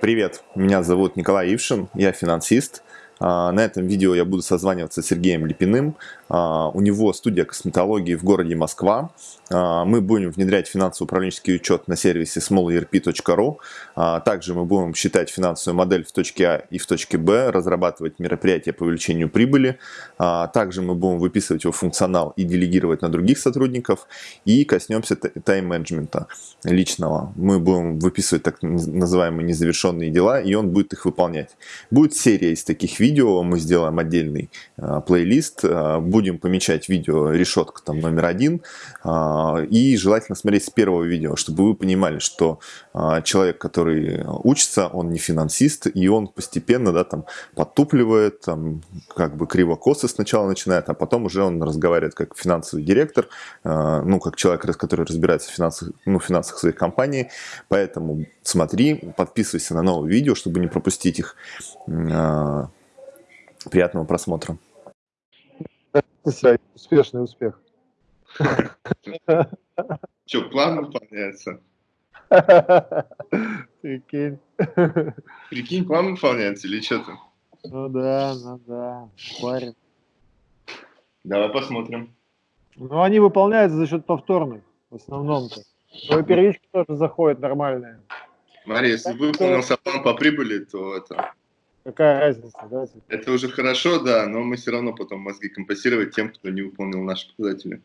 Привет, меня зовут Николай Ившин, я финансист. А, на этом видео я буду созваниваться с Сергеем Липиным. А, у него студия косметологии в городе Москва. А, мы будем внедрять финансово-управленческий учет на сервисе smallerp.ru. Также мы будем считать финансовую модель в точке А и в точке Б, разрабатывать мероприятия по увеличению прибыли. Также мы будем выписывать его функционал и делегировать на других сотрудников. И коснемся тайм-менеджмента личного. Мы будем выписывать так называемые незавершенные дела, и он будет их выполнять. Будет серия из таких видео видео, мы сделаем отдельный э, плейлист, э, будем помечать видео решетка там номер один, э, и желательно смотреть с первого видео, чтобы вы понимали, что э, человек, который учится, он не финансист, и он постепенно, да, там, подтупливает, там, как бы криво-косо сначала начинает, а потом уже он разговаривает как финансовый директор, э, ну, как человек, который разбирается в финансах, ну, финансах своей компании, поэтому смотри, подписывайся на новые видео, чтобы не пропустить их. Приятного просмотра. Успешный успех. Что, план выполняется? Прикинь. Прикинь, план выполняется или что-то? Ну да, ну да, парень. Давай посмотрим. Ну, они выполняются за счет повторных, в основном-то. Но и первички тоже заходят нормальные. Смотри, если выполнился план по прибыли, то это Какая разница, да? Это уже хорошо, да, но мы все равно потом мозги компенсировать тем, кто не выполнил наши показатели.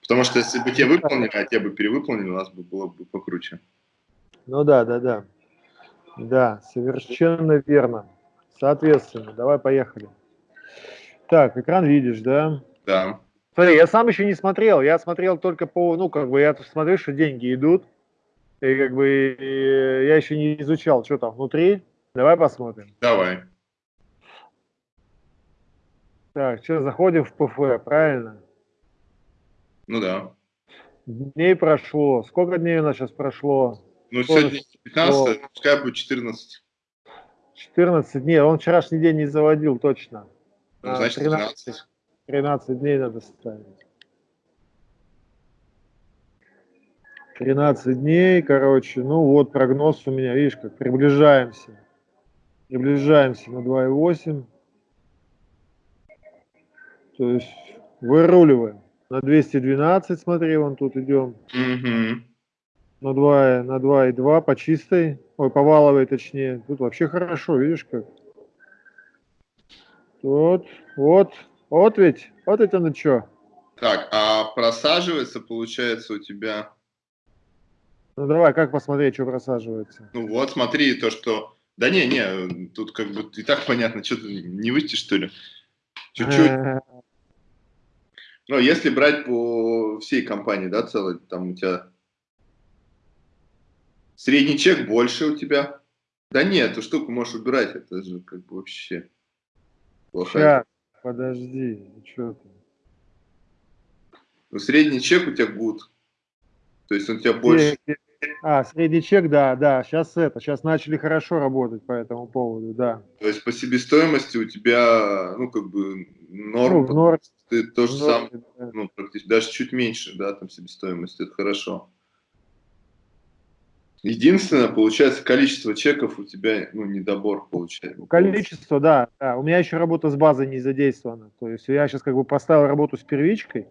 Потому что если бы те выполнили, а те бы перевыполнили, у нас бы было бы покруче. Ну да, да, да. Да, совершенно верно. Соответственно, давай поехали. Так, экран видишь, да? Да. Смотри, я сам еще не смотрел, я смотрел только по, ну, как бы, я смотрю, что деньги идут, и как бы я еще не изучал, что там внутри, Давай посмотрим. Давай. Так, что, заходим в ПФ, правильно? Ну да. Дней прошло. Сколько дней у нас сейчас прошло? Ну, Сколько сегодня 15, прошло? пускай будет 14. 14 дней. Он вчерашний день не заводил, точно. Ну, значит, 13. 13. 13 дней надо ставить. 13 дней, короче. Ну вот прогноз у меня, видишь, как приближаемся. Приближаемся на 2,8. То есть выруливаем. На 212, смотри, вон тут идем. Угу. На 2, на 2,2 по чистой. Ой, по валовой точнее. Тут вообще хорошо, видишь как. Вот, вот, вот ведь, вот это ну что. Так, а просаживается, получается, у тебя... Ну давай, как посмотреть, что просаживается? Ну вот, смотри, то, что да не, не, тут как бы и так понятно, что ты не выйти, что ли? Чуть-чуть. Но если брать по всей компании, да, целой, там у тебя средний чек больше у тебя. Да нет, эту штуку можешь убирать, это же как бы вообще плохая. Сейчас, подожди, что ты? Ну, средний чек у тебя гуд. То есть он у тебя больше. А, средний чек, да, да, сейчас это, сейчас начали хорошо работать по этому поводу, да. То есть по себестоимости у тебя, ну, как бы, норм, ну, норм ты то же самое, да. ну, практически, даже чуть меньше, да, там себестоимость, это хорошо. Единственное, получается, количество чеков у тебя, ну, недобор получается. Количество, да, да. У меня еще работа с базой не задействована. То есть я сейчас как бы поставил работу с первичкой,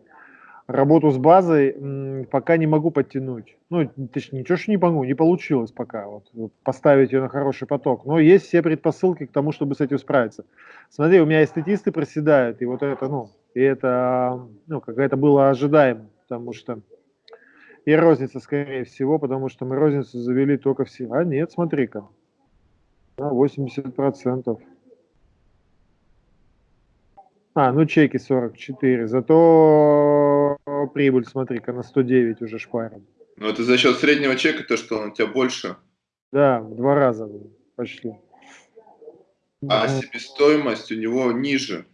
работу с базой пока не могу подтянуть. Ну, точнее, ничего что не могу, не получилось пока вот, поставить ее на хороший поток. Но есть все предпосылки к тому, чтобы с этим справиться. Смотри, у меня и статисты проседают, и вот это, ну, и это, ну, как это было ожидаемо, потому что и розница, скорее всего, потому что мы розницу завели только все. А нет, смотри-ка, на 80%. А, ну чеки 44, зато прибыль, смотри-ка, на 109 уже шпарим. Ну это за счет среднего чека, то, что он у тебя больше? Да, в два раза почти. А себестоимость у него ниже?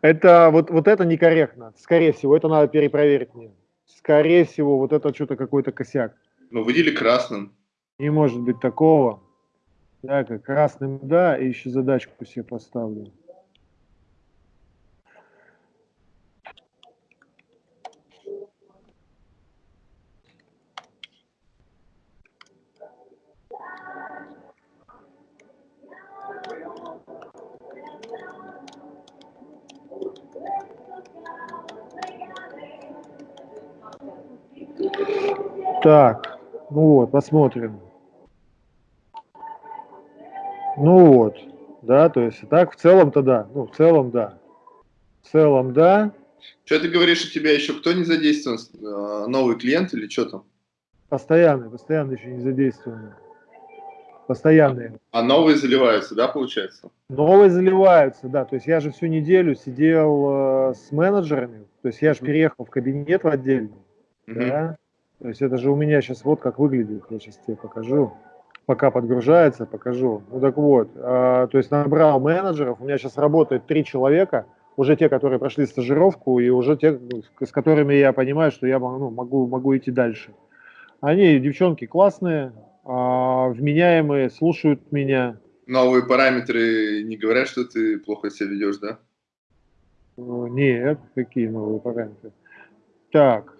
Это вот, вот это некорректно. Скорее всего, это надо перепроверить мне. Скорее всего, вот это что-то какой-то косяк. Ну, выдели красным. Не может быть такого. Так, красным, да, и еще задачку себе поставлю. Так, ну вот, посмотрим. Ну вот, да, то есть так в целом-то да, ну в целом да. В целом да. Что ты говоришь, у тебя еще кто не задействован? Э, новый клиент или что там? Постоянный, постоянно еще не задействованный. Постоянные. А новые заливаются, да, получается? Новые заливаются, да. То есть я же всю неделю сидел э, с менеджерами. То есть я же переехал в кабинет в отдельный. Mm -hmm. Да. То есть это же у меня сейчас вот как выглядит. Я сейчас тебе покажу. Пока подгружается, покажу. Ну так вот, э, то есть набрал менеджеров. У меня сейчас работает три человека – уже те, которые прошли стажировку, и уже те, с которыми я понимаю, что я ну, могу, могу идти дальше. Они, девчонки, классные, а, вменяемые, слушают меня. Новые параметры не говорят, что ты плохо себя ведешь, да? Нет, какие новые параметры? Так,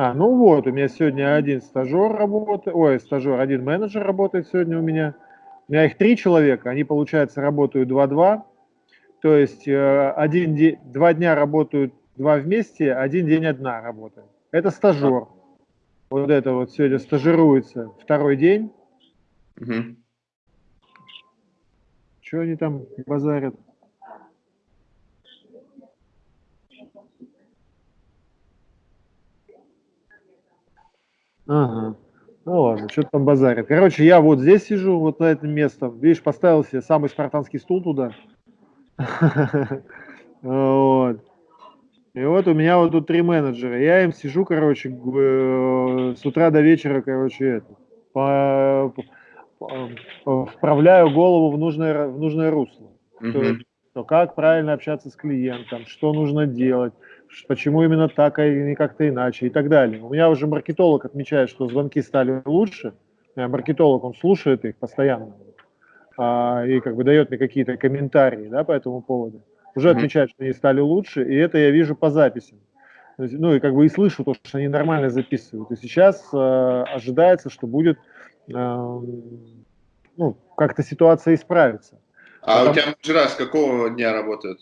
а, ну вот, у меня сегодня один стажер работает, ой, стажер, один менеджер работает сегодня у меня. У меня их три человека, они, получается, работают 2-2. То есть э, один день, два дня работают два вместе, один день одна работает. Это стажер. Вот это вот сегодня стажируется второй день. Угу. Что они там базарят? Ага. Ну ладно, что там базарят. Короче, я вот здесь сижу, вот на этом местом. Видишь, поставил себе самый спартанский стул туда. Вот. И вот у меня вот тут три менеджера. Я им сижу, короче, э, с утра до вечера, короче, это, вправляю голову в нужное, в нужное русло. То, то как правильно общаться с клиентом, что нужно делать, почему именно так, а не как-то иначе и так далее. У меня уже маркетолог отмечает, что звонки стали лучше. Маркетолог, он слушает их постоянно а, и как бы дает мне какие-то комментарии да, по этому поводу, уже отмечает, что они стали лучше, и это я вижу по записям. Есть, ну и как бы и слышу то, что они нормально записывают. И сейчас э, ожидается, что будет э, ну, как-то ситуация исправится. А Потому... у тебя с какого дня работают?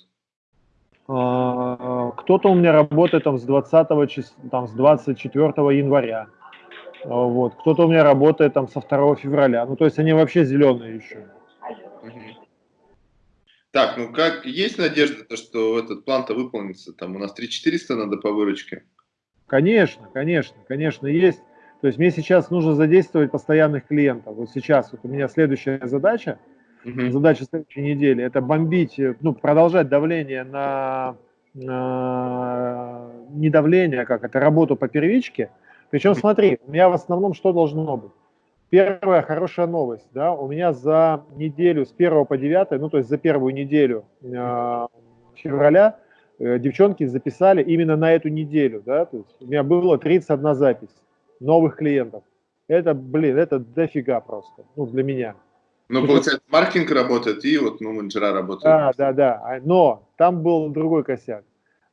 Э, кто-то у меня работает там с 20 числа, там с 24 января. Вот. Кто-то у меня работает там со 2 февраля. Ну, то есть они вообще зеленые еще. Так, ну как, есть надежда, то, что этот план-то выполнится? Там у нас 3400 надо по выручке. Конечно, конечно, конечно, есть. То есть мне сейчас нужно задействовать постоянных клиентов. Вот сейчас вот у меня следующая задача, угу. задача следующей недели, это бомбить, ну, продолжать давление на, на не давление, а как это, работу по первичке. Причем смотри, у меня в основном что должно быть? Первая хорошая новость, да, у меня за неделю с 1 по 9, ну то есть за первую неделю э, февраля э, девчонки записали именно на эту неделю, да, то есть у меня было 31 запись новых клиентов. Это, блин, это дофига просто, ну для меня. Ну, получается, маркетинг работает и вот ну, менеджера работают. Да, да, да, а, но там был другой косяк.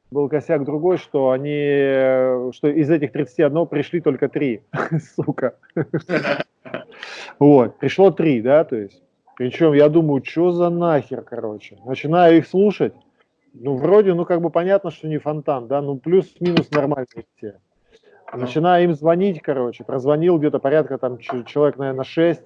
Был косяк другой, что они, что из этих 31 пришли только 3, сука. Вот, пришло три, да, то есть. Причем я думаю, что за нахер, короче. Начинаю их слушать. Ну, вроде, ну, как бы понятно, что не фонтан, да, ну, плюс-минус нормальные все. Начинаю им звонить, короче, прозвонил где-то порядка там человек, наверное, 6,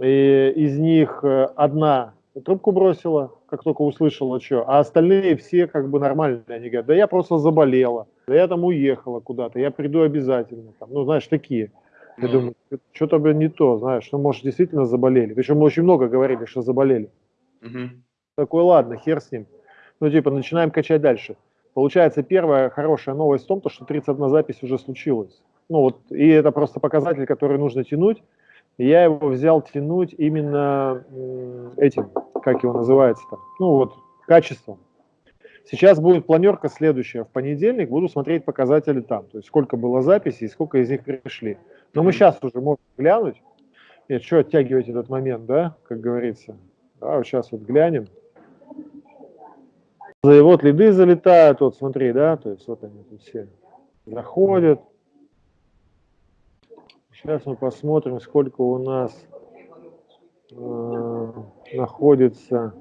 и из них э, одна трубку бросила, как только услышала, что, а остальные все как бы нормальные, они говорят, да я просто заболела, да я там уехала куда-то, я приду обязательно, там, ну, знаешь, такие. Я mm. думаю, что-то, не то, знаешь, ну, может, действительно заболели. Причем мы очень много говорили, что заболели. Mm-hmm. Такой, ладно, хер с ним. Ну, типа, начинаем качать дальше. Получается, первая хорошая новость в том, что 31 запись уже случилась. Ну, вот, и это просто показатель, который нужно тянуть. И я его взял тянуть именно этим, как его называется там, ну, вот, качеством. Сейчас будет планерка следующая. В понедельник буду смотреть показатели там. То есть сколько было записей и сколько из них пришли. Но мы сейчас уже можем глянуть. Нет, что оттягивать этот момент, да, как говорится. Да, вот сейчас вот глянем. И вот лиды залетают, вот смотри, да, то есть вот они тут все заходят. Сейчас мы посмотрим, сколько у нас э, находится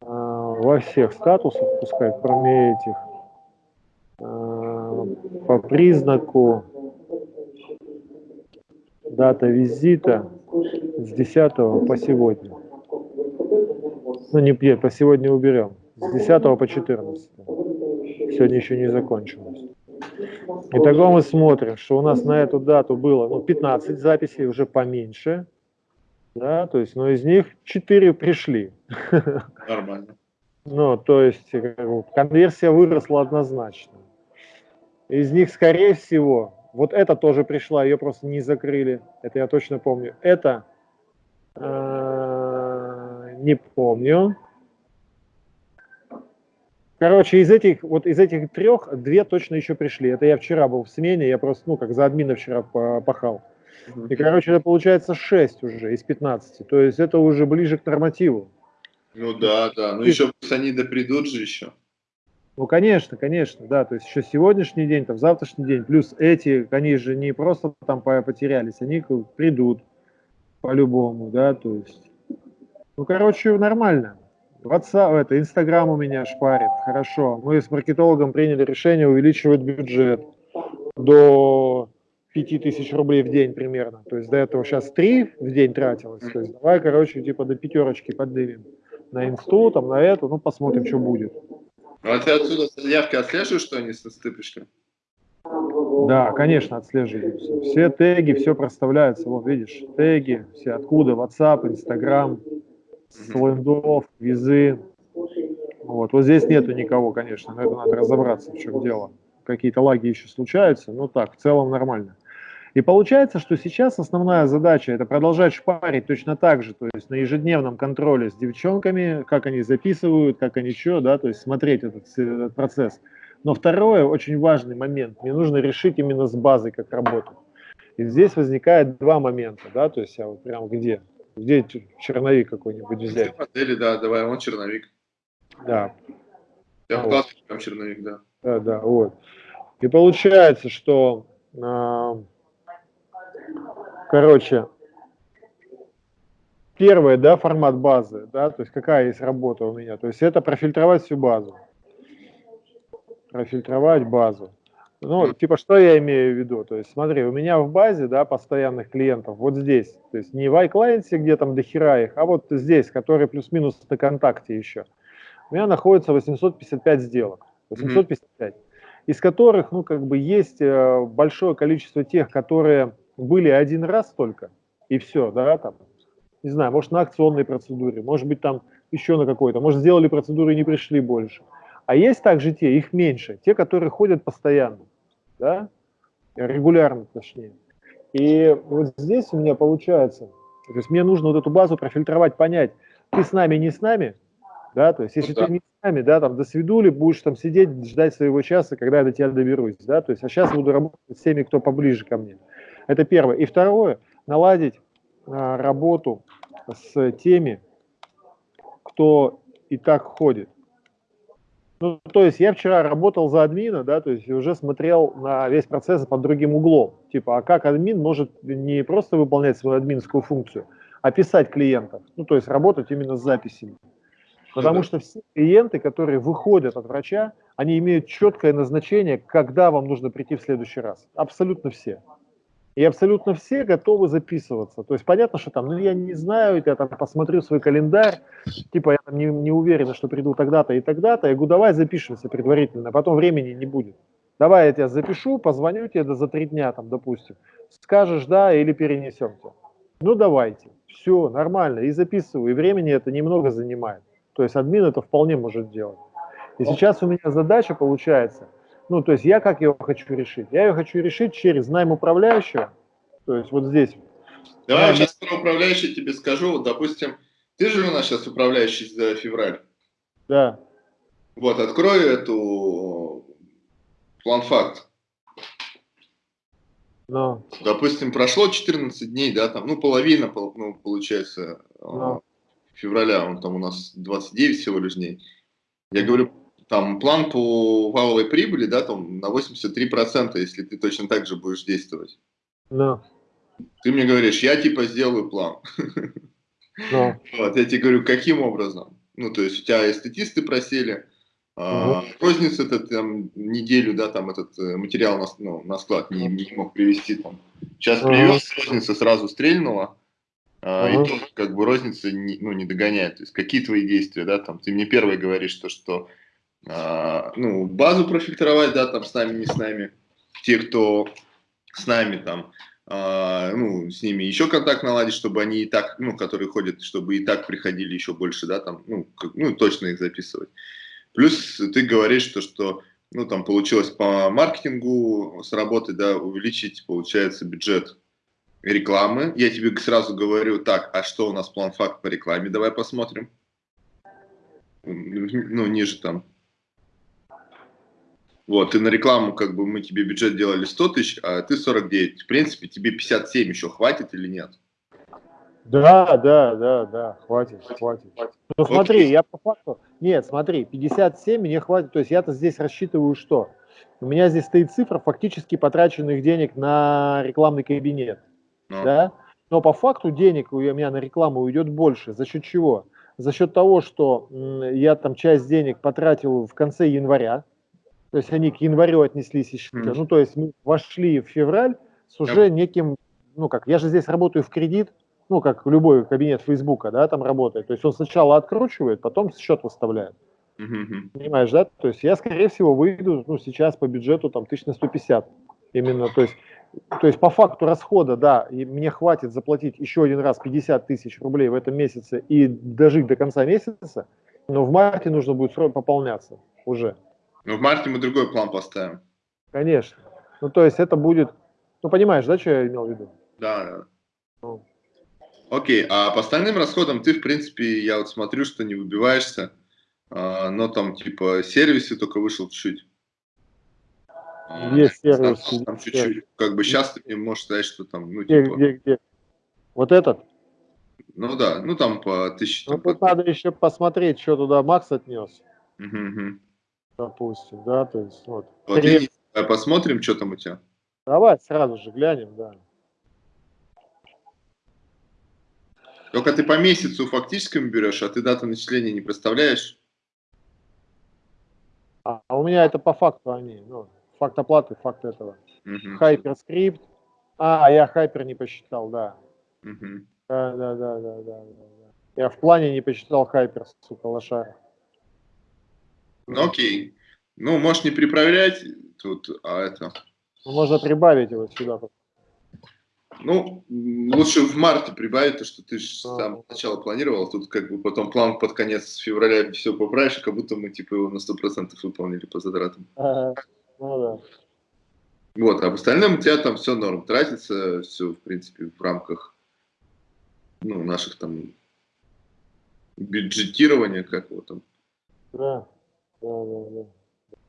э, во всех статусах, пускай кроме этих. Э, по признаку дата визита с 10 по сегодня. Ну, не по сегодня уберем. С 10 по 14. Сегодня еще не закончилось. Итого мы смотрим, что у нас на эту дату было ну, 15 записей, уже поменьше. Да, то есть, но из них 4 пришли. Нормально. Ну, то есть, конверсия выросла однозначно. Из них, скорее всего, вот это тоже пришла, ее просто не закрыли. Это я точно помню. Это э, не помню. Короче, из этих, вот из этих трех, две точно еще пришли. Это я вчера был в смене, я просто, ну, как за админа вчера пахал. И, короче, это получается 6 уже из 15. То есть это уже ближе к нормативу. Ну да, да. Ну еще они да придут же еще. Ну, конечно, конечно, да. То есть еще сегодняшний день, там, завтрашний день, плюс эти, они же не просто там потерялись, они придут по-любому, да, то есть. Ну, короче, нормально. WhatsApp, это Инстаграм у меня шпарит, хорошо. Мы с маркетологом приняли решение увеличивать бюджет до 5000 рублей в день примерно. То есть до этого сейчас 3 в день тратилось. То есть давай, короче, типа до пятерочки поднимем на инсту, там, на эту, ну, посмотрим, что будет. Ну, а ты отсюда заявки отслеживаешь, что они со стыпочкой? Да, конечно, отслеживаются. Все теги, все проставляется. Вот видишь, теги, все откуда, WhatsApp, Instagram, с лендов, визы. Вот. вот здесь нету никого, конечно, но это надо разобраться, в чем дело. Какие-то лаги еще случаются, но так, в целом нормально. И получается, что сейчас основная задача это продолжать шпарить точно так же, то есть на ежедневном контроле с девчонками, как они записывают, как они что, да, то есть смотреть этот, этот процесс. Но второе, очень важный момент, мне нужно решить именно с базой, как работать. И здесь возникает два момента, да, то есть я вот прям где? Где черновик какой-нибудь взять? Где модели, да, давай, он черновик. Да. Я вот. там черновик, да. Да, да, вот. И получается, что, э, короче, первое, да, формат базы, да, то есть какая есть работа у меня, то есть это профильтровать всю базу. Профильтровать базу. Ну, типа, что я имею в виду? То есть, смотри, у меня в базе, да, постоянных клиентов, вот здесь, то есть не в iClient, где там дохера их, а вот здесь, которые плюс-минус на контакте еще, у меня находится 855 сделок, 855, mm -hmm. из которых, ну, как бы есть э, большое количество тех, которые были один раз только, и все, да, там, не знаю, может, на акционной процедуре, может быть, там еще на какой-то, может, сделали процедуру и не пришли больше. А есть также те, их меньше, те, которые ходят постоянно, да, регулярно точнее. И вот здесь у меня получается, то есть мне нужно вот эту базу профильтровать, понять, ты с нами, не с нами, да, то есть если ну, да. ты не с нами, да, там до свидули, будешь там сидеть, ждать своего часа, когда я до тебя доберусь, да, то есть а сейчас буду работать с теми, кто поближе ко мне. Это первое. И второе, наладить а, работу с теми, кто и так ходит. Ну, то есть я вчера работал за админа, да, то есть уже смотрел на весь процесс под другим углом. Типа, а как админ может не просто выполнять свою админскую функцию, а писать клиентов. Ну, то есть работать именно с записями. Потому что все клиенты, которые выходят от врача, они имеют четкое назначение, когда вам нужно прийти в следующий раз. Абсолютно все. И абсолютно все готовы записываться. То есть понятно, что там, ну я не знаю, я там посмотрю свой календарь, типа я там не, не уверен, что приду тогда-то и тогда-то. Я говорю, давай запишемся предварительно, потом времени не будет. Давай я тебя запишу, позвоню тебе за три дня, там, допустим. Скажешь да или перенесем тебя. Ну давайте, все, нормально, и записываю, и времени это немного занимает. То есть админ это вполне может делать. И сейчас у меня задача получается – ну, то есть я как ее хочу решить? Я ее хочу решить через найм управляющего, то есть вот здесь. Давай я сейчас про управляющий тебе скажу. Вот, допустим, ты же у нас сейчас управляющий за февраль. Да. Вот, открою эту план-факт. Но. Допустим, прошло 14 дней, да, там, ну, половина, ну, получается, Но. февраля, он там у нас 29 всего лишь дней. Я говорю, там план по валовой прибыли, да, там на 83%, если ты точно так же будешь действовать. Да. Ты мне говоришь, я типа сделаю план. Да. Вот, я тебе говорю, каким образом? Ну, то есть у тебя эстетисты просили, А, розница это там неделю, да, там этот э, материал на, ну, на склад не, не мог привезти там. Сейчас привез, розница сразу стрельнула, а, и тоже как бы розница не, ну, не догоняет. То есть какие твои действия, да, там, ты мне первый говоришь, то, что а, ну, базу профильтровать, да, там, с нами, не с нами, те, кто с нами там, а, ну, с ними еще контакт наладить, чтобы они и так, ну, которые ходят, чтобы и так приходили еще больше, да, там, ну, как, ну точно их записывать. Плюс ты говоришь, что, что ну, там получилось по маркетингу сработать, да, увеличить, получается, бюджет рекламы. Я тебе сразу говорю, так, а что у нас план факт по рекламе, давай посмотрим. Ну, ниже там. Вот, и на рекламу, как бы, мы тебе бюджет делали 100 тысяч, а ты 49. В принципе, тебе 57 еще хватит или нет? Да, да, да, да, хватит, хватит. Ну смотри, я по факту, нет, смотри, 57 мне хватит, то есть я-то здесь рассчитываю что? У меня здесь стоит цифра фактически потраченных денег на рекламный кабинет, ну. да? Но по факту денег у меня на рекламу уйдет больше. За счет чего? За счет того, что я там часть денег потратил в конце января, то есть они к январю отнеслись еще, mm. ну то есть мы вошли в февраль с уже неким, ну как, я же здесь работаю в кредит, ну, как любой кабинет Фейсбука, да, там работает. То есть он сначала откручивает, потом счет выставляет. Mm-hmm. Понимаешь, да? То есть я, скорее всего, выйду, ну, сейчас по бюджету там тысяч на 150. Именно, то есть, то есть по факту расхода, да, и мне хватит заплатить еще один раз 50 тысяч рублей в этом месяце и дожить до конца месяца, но в марте нужно будет пополняться уже. Ну, в марте мы другой план поставим. Конечно. Ну, то есть это будет, ну, понимаешь, да, что я имел в виду? Да, да. Ну. Окей, а по остальным расходам ты, в принципе, я вот смотрю, что не выбиваешься, а, но там, типа, сервисы только вышел чуть-чуть. А, есть сервис. Там чуть-чуть, как бы сейчас ты мне можешь сказать, что там, ну, где, типа... Где, где? Вот этот? Ну да, ну там по тысяче. Ну тут по... надо еще посмотреть, что туда Макс отнес. Угу, угу. Допустим, да, то есть вот. Вот и, посмотрим, что там у тебя. Давай сразу же глянем, да. Только ты по месяцу фактическому берешь, а ты дату начисления не представляешь? А, а у меня это по факту они, ну, факт оплаты, факт этого. Hyperscript. А, я hyper не посчитал, да. Угу. Да, да, да, да, да, да. Я в плане не посчитал hyper, сука, лошара. Ну окей. Ну, можешь не прибавлять тут, а это... Ну, можно прибавить его сюда. Ну, лучше в марте прибавить, то, что ты же сам сначала планировал, тут как бы потом план под конец февраля все поправишь, как будто мы типа его на 100% выполнили по затратам. Ага. Ну да. Вот, а в остальном у тебя там все норм, тратится все, в принципе, в рамках ну, наших там бюджетирования, как его там. Да, да, да, да.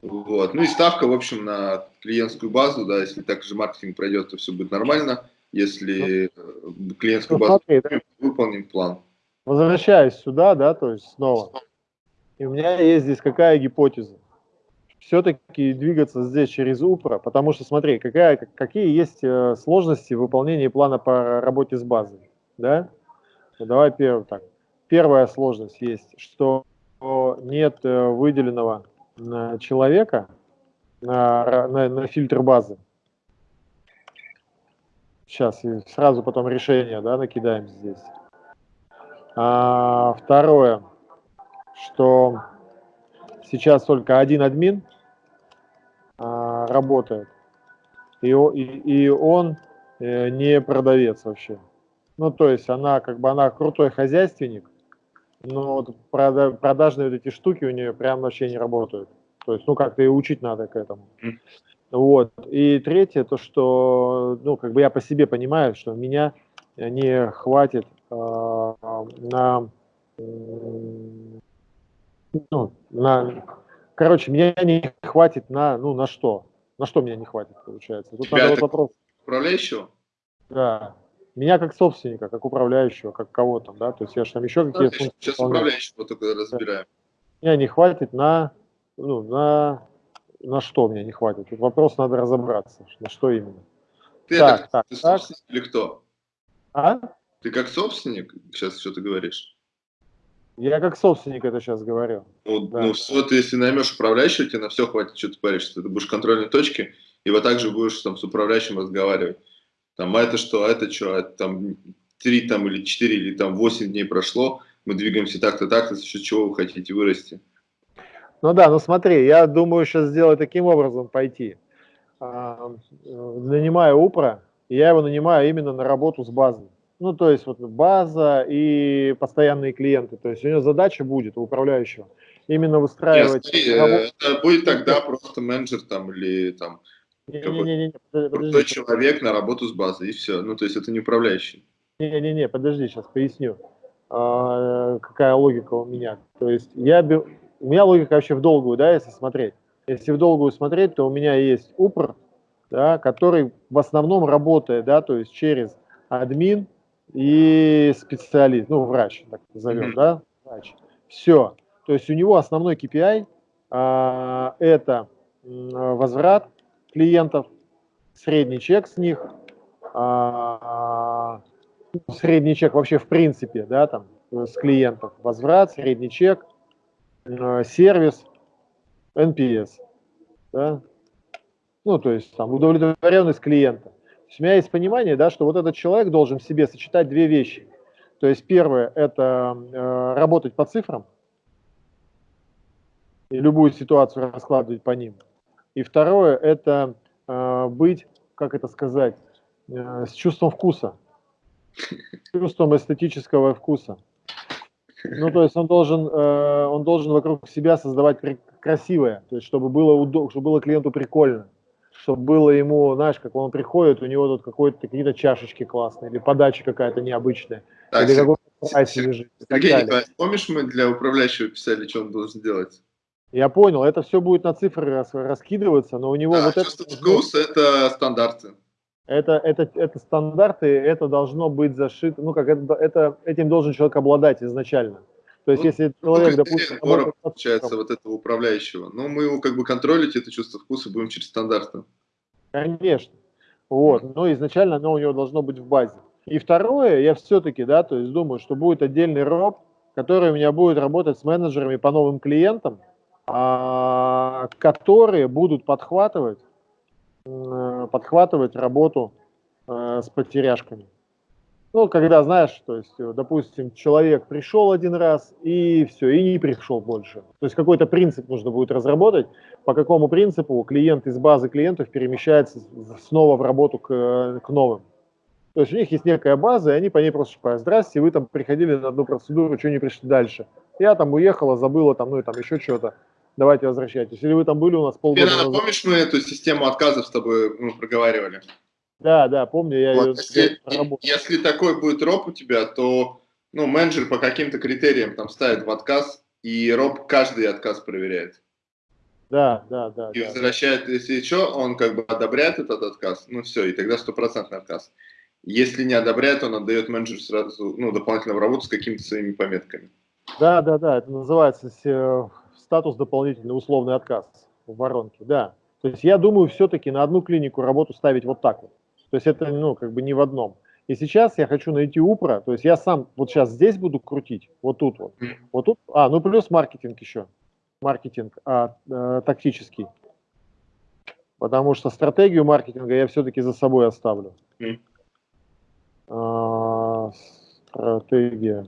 Вот. Ну и ставка, в общем, на клиентскую базу, да, если так же маркетинг пройдет, то все будет нормально если ну, клиентскую ну, базу смотри, да. выполним план. Возвращаюсь сюда, да, то есть снова. И у меня есть здесь какая гипотеза? Все-таки двигаться здесь через УПРА, потому что смотри, какая, какие есть э, сложности в выполнении плана по работе с базой, да? Ну, давай первый так. Первая сложность есть, что нет э, выделенного э, человека на, на, на фильтр базы. Сейчас и сразу потом решение да, накидаем здесь. А, второе, что сейчас только один админ а, работает, и, и, и он э, не продавец вообще. Ну, то есть она как бы она крутой хозяйственник, но вот продажные вот эти штуки у нее прям вообще не работают. То есть, ну, как-то и учить надо к этому. Вот. И третье, то, что, ну, как бы я по себе понимаю, что меня не хватит э, на, ну, на, короче, меня не хватит на, ну, на что? На что меня не хватит, получается? Тут Тебя надо вот вопрос. Управляющего? Да. Меня как собственника, как управляющего, как кого там, да, то есть я же там еще какие-то функции Сейчас управляющего только разбираем. Меня не хватит на, ну, на на что мне не хватит? Тут вопрос надо разобраться, на что именно. Ты так, это, так, ты так. или кто? А? Ты как собственник сейчас что ты говоришь? Я как собственник это сейчас говорю. Ну, да. ну все, ты если наймешь управляющего, тебе на все хватит, что ты паришься. Ты будешь в контрольной точке, и вот так же будешь там с управляющим разговаривать. Там, а это что, а это что, а это там три там или четыре или там восемь дней прошло, мы двигаемся так-то, так-то, за счет чего вы хотите вырасти. Ну да, ну смотри, я думаю сейчас сделать таким образом пойти. А, нанимаю УПРа, я его нанимаю именно на работу с базой. Ну, то есть вот база и постоянные клиенты. То есть у него задача будет, у управляющего, именно выстраивать... Нет, смотри, это будет тогда просто менеджер там или там не, крутой человек на работу с базой, и все. Ну, то есть это не управляющий. Не-не-не, подожди, сейчас поясню, а, какая логика у меня. То есть я, у меня логика вообще в долгую, да, если смотреть. Если в долгую смотреть, то у меня есть УПР, да, который в основном работает, да, то есть через админ и специалист, ну, врач, так назовем, mm-hmm. да, врач. Все. То есть у него основной KPI а, это возврат клиентов, средний чек с них, а, средний чек вообще в принципе, да, там, с клиентов, возврат, средний чек, а, сервис, NPS, да, ну, то есть там удовлетворенность клиента. У меня есть понимание, да, что вот этот человек должен в себе сочетать две вещи. То есть первое – это э, работать по цифрам и любую ситуацию раскладывать по ним. И второе – это э, быть, как это сказать, э, с чувством вкуса, с чувством эстетического вкуса. Ну, то есть он должен, э, он должен вокруг себя создавать красивое, то есть чтобы было, удоб... чтобы было клиенту прикольно чтобы было ему, знаешь, как он приходит, у него тут какие-то чашечки классные, или подача какая-то необычная, так, или какой-то лежит. Сергей Николаевич, помнишь, мы для управляющего писали, что он должен делать? Я понял, это все будет на цифры рас, раскидываться, но у него да, вот это... вкус – это стандарты. Это, это, это стандарты, это должно быть зашито, ну как это, это, этим должен человек обладать изначально. То есть, ну, если ну, человек, ну, допустим... Работает, получается, вот этого управляющего. Но мы его как бы контролить, это чувство вкуса, будем через стандарты. Конечно. Вот. Но изначально оно у него должно быть в базе. И второе, я все-таки, да, то есть думаю, что будет отдельный роб, который у меня будет работать с менеджерами по новым клиентам, которые будут подхватывать, подхватывать работу э, с потеряшками. Ну, когда, знаешь, то есть, э, допустим, человек пришел один раз и все, и не пришел больше. То есть какой-то принцип нужно будет разработать, по какому принципу клиент из базы клиентов перемещается снова в работу к, э, к новым. То есть у них есть некая база, и они по ней просто шпают. Здрасте, вы там приходили на одну процедуру, что не пришли дальше? Я там уехала, забыла там, ну и там еще что-то. Давайте возвращайтесь. Или вы там были у нас полгода назад. Помнишь, мы эту систему отказов с тобой ну, проговаривали? Да, да, помню, я вот, ее если, если такой будет роб у тебя, то ну, менеджер по каким-то критериям там ставит в отказ, и роб каждый отказ проверяет. Да, да, да. И да. возвращает, если что, он как бы одобряет этот отказ, ну все, и тогда стопроцентный отказ. Если не одобряет, он отдает менеджеру сразу ну, дополнительную работу с какими-то своими пометками. Да, да, да, это называется э, статус дополнительный условный отказ в воронке, да. То есть я думаю все-таки на одну клинику работу ставить вот так вот. То есть это, ну, как бы не в одном. И сейчас я хочу найти упра, то есть я сам вот сейчас здесь буду крутить, вот тут вот, вот тут, а, ну плюс маркетинг еще, маркетинг а, а, тактический, потому что стратегию маркетинга я все-таки за собой оставлю. А, стратегия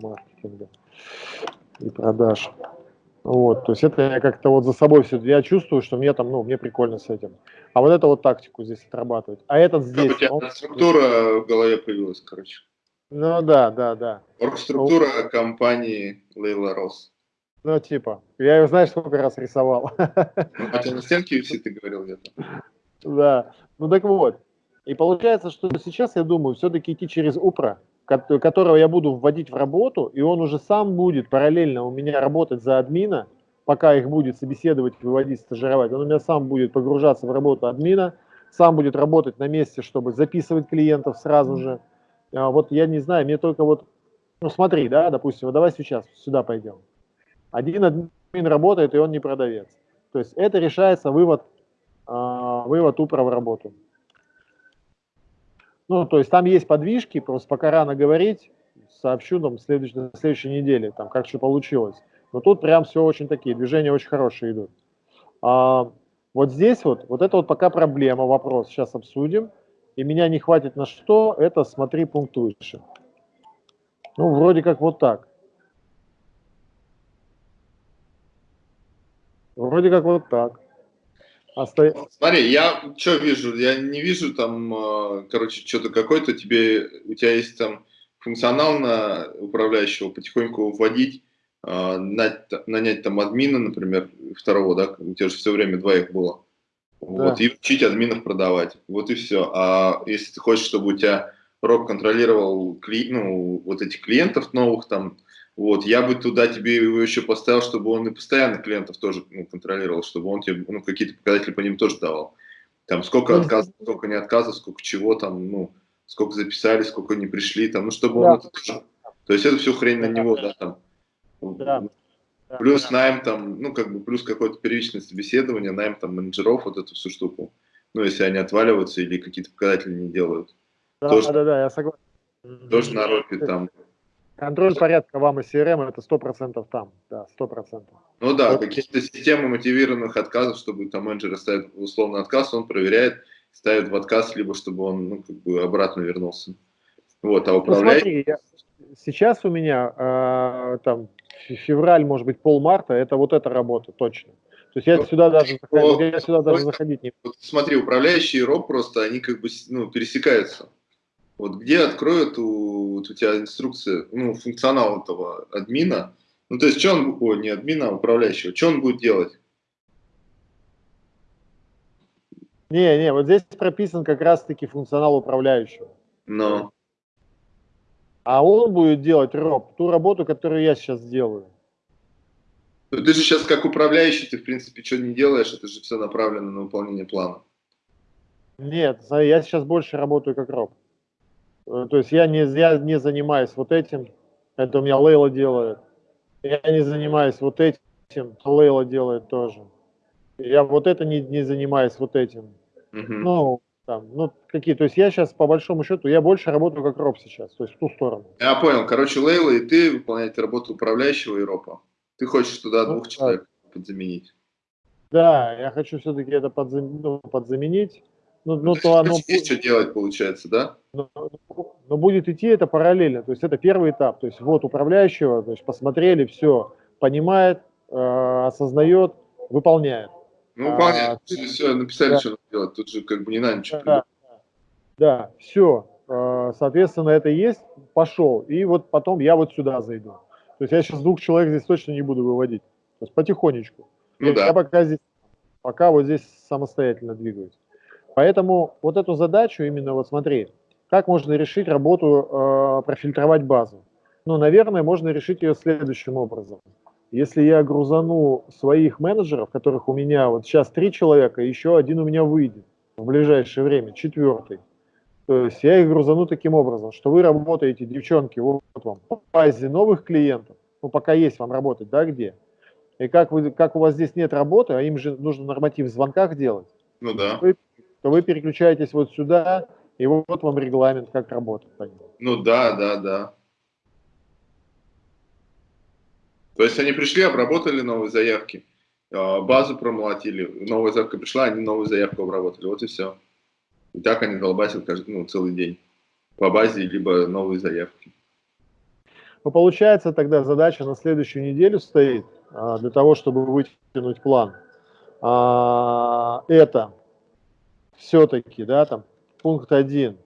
маркетинга и продаж. Вот, то есть это я как-то вот за собой все, я чувствую, что мне там, ну, мне прикольно с этим. А вот это вот тактику здесь отрабатывать. А этот здесь... Как у тебя он... структура в голове появилась, короче. Ну да, да, да. Структура ну, компании Лейла Рос. Ну, типа, я ее, знаешь, сколько раз рисовал. Ну, а ты на стенке висит, ты говорил где-то. Да, ну так вот. И получается, что сейчас, я думаю, все-таки идти через УПРА, которого я буду вводить в работу, и он уже сам будет параллельно у меня работать за админа, пока их будет собеседовать, выводить, стажировать. Он у меня сам будет погружаться в работу админа, сам будет работать на месте, чтобы записывать клиентов сразу же. А вот я не знаю, мне только вот, ну смотри, да, допустим, вот давай сейчас сюда пойдем. Один админ работает, и он не продавец. То есть это решается вывод, э, вывод упра в работу. Ну, то есть там есть подвижки, просто пока рано говорить, сообщу там следующ, на следующей неделе, там, как что получилось. Но тут прям все очень такие, движения очень хорошие идут. А, вот здесь вот, вот это вот пока проблема, вопрос, сейчас обсудим. И меня не хватит на что, это смотри пункт выше. Ну, вроде как вот так. Вроде как вот так. Оста... Смотри, я что вижу? Я не вижу там, а, короче, что-то какой-то тебе, у тебя есть там функционал на управляющего потихоньку вводить, а, нанять там админа, например, второго, да, у тебя же все время двоих было. Вот, да. и учить админов продавать. Вот и все. А если ты хочешь, чтобы у тебя роб контролировал кли, ну, вот этих клиентов новых, там, вот, я бы туда тебе его еще поставил, чтобы он и постоянно клиентов тоже ну, контролировал, чтобы он тебе ну, какие-то показатели по ним тоже давал. Там сколько отказов, сколько не отказов, сколько чего там, ну, сколько записали, сколько не пришли, там, ну, чтобы да. он это тоже... То есть это все хрень на него, да, там. Да. Плюс да. найм там, ну, как бы, плюс какое-то первичное собеседование, найм там менеджеров, вот эту всю штуку. Ну, если они отваливаются или какие-то показатели не делают. Да, тоже, да, да, я согласен. Тоже на ропе там Контроль порядка вам и CRM это 100% там, да, 100%. Ну да, вот. какие-то системы мотивированных отказов, чтобы там менеджер ставит условный отказ, он проверяет, ставит в отказ, либо чтобы он ну, как бы обратно вернулся. Вот, а управляющий... Ну, смотри, я, сейчас у меня э, там февраль, может быть, полмарта, это вот эта работа, точно. То есть я ну, сюда даже, вот, я сюда даже заходить не вот, Смотри, управляющие роб просто, они как бы ну, пересекаются. Вот где откроют у, вот у тебя инструкция, ну, функционал этого админа, ну, то есть, что он, о, не админа, а управляющего, что он будет делать? Не, не, вот здесь прописан как раз-таки функционал управляющего. Но. А он будет делать, Роб, ту работу, которую я сейчас делаю. Ну, ты же сейчас как управляющий, ты, в принципе, что не делаешь, это же все направлено на выполнение плана. Нет, я сейчас больше работаю как Роб. Э, то есть я не, я не занимаюсь вот этим, это у меня Лейла делает. Я не занимаюсь вот этим, Лейла делает тоже. Я вот это не, не занимаюсь вот этим. -huh. Ну, там, ну, какие, то есть я сейчас, по большому счету, я больше работаю как роб сейчас, то есть в ту сторону. Я понял, короче, Лейла и ты выполняете работу управляющего и ропа. Ты хочешь туда ну, двух да. человек подзаменить. Да, я хочу все-таки это подзам... ну, подзаменить. Ну, ну, то оно... Есть что делать, получается, да? Но, но будет идти это параллельно. То есть это первый этап. То есть вот управляющего, то есть посмотрели, все, понимает, э, осознает, выполняет. Ну, выполняет. А, все, написали, да. что надо делать. Тут же как бы не надо ничего да, да, да, все. Э, соответственно, это есть, пошел. И вот потом я вот сюда зайду. То есть я сейчас двух человек здесь точно не буду выводить. То есть потихонечку. Ну, я, да. я пока здесь, пока вот здесь самостоятельно двигаюсь. Поэтому вот эту задачу именно, вот смотри, как можно решить работу, э, профильтровать базу? Ну, наверное, можно решить ее следующим образом. Если я грузану своих менеджеров, которых у меня вот сейчас три человека, еще один у меня выйдет в ближайшее время, четвертый. То есть я их грузану таким образом, что вы работаете, девчонки, вот вам, по базе новых клиентов, ну, пока есть вам работать, да, где? И как, вы, как у вас здесь нет работы, а им же нужно норматив в звонках делать, ну да. вы то вы переключаетесь вот сюда, и вот вам регламент, как работать. Ну да, да, да. То есть они пришли, обработали новые заявки, а, базу промолотили, новая заявка пришла, они новую заявку обработали, вот и все. И так они долбасят каждый, ну, целый день по базе, либо новые заявки. Ну, получается, тогда задача на следующую неделю стоит, а, для того, чтобы вытянуть план. А, это все-таки, да, там, пункт один,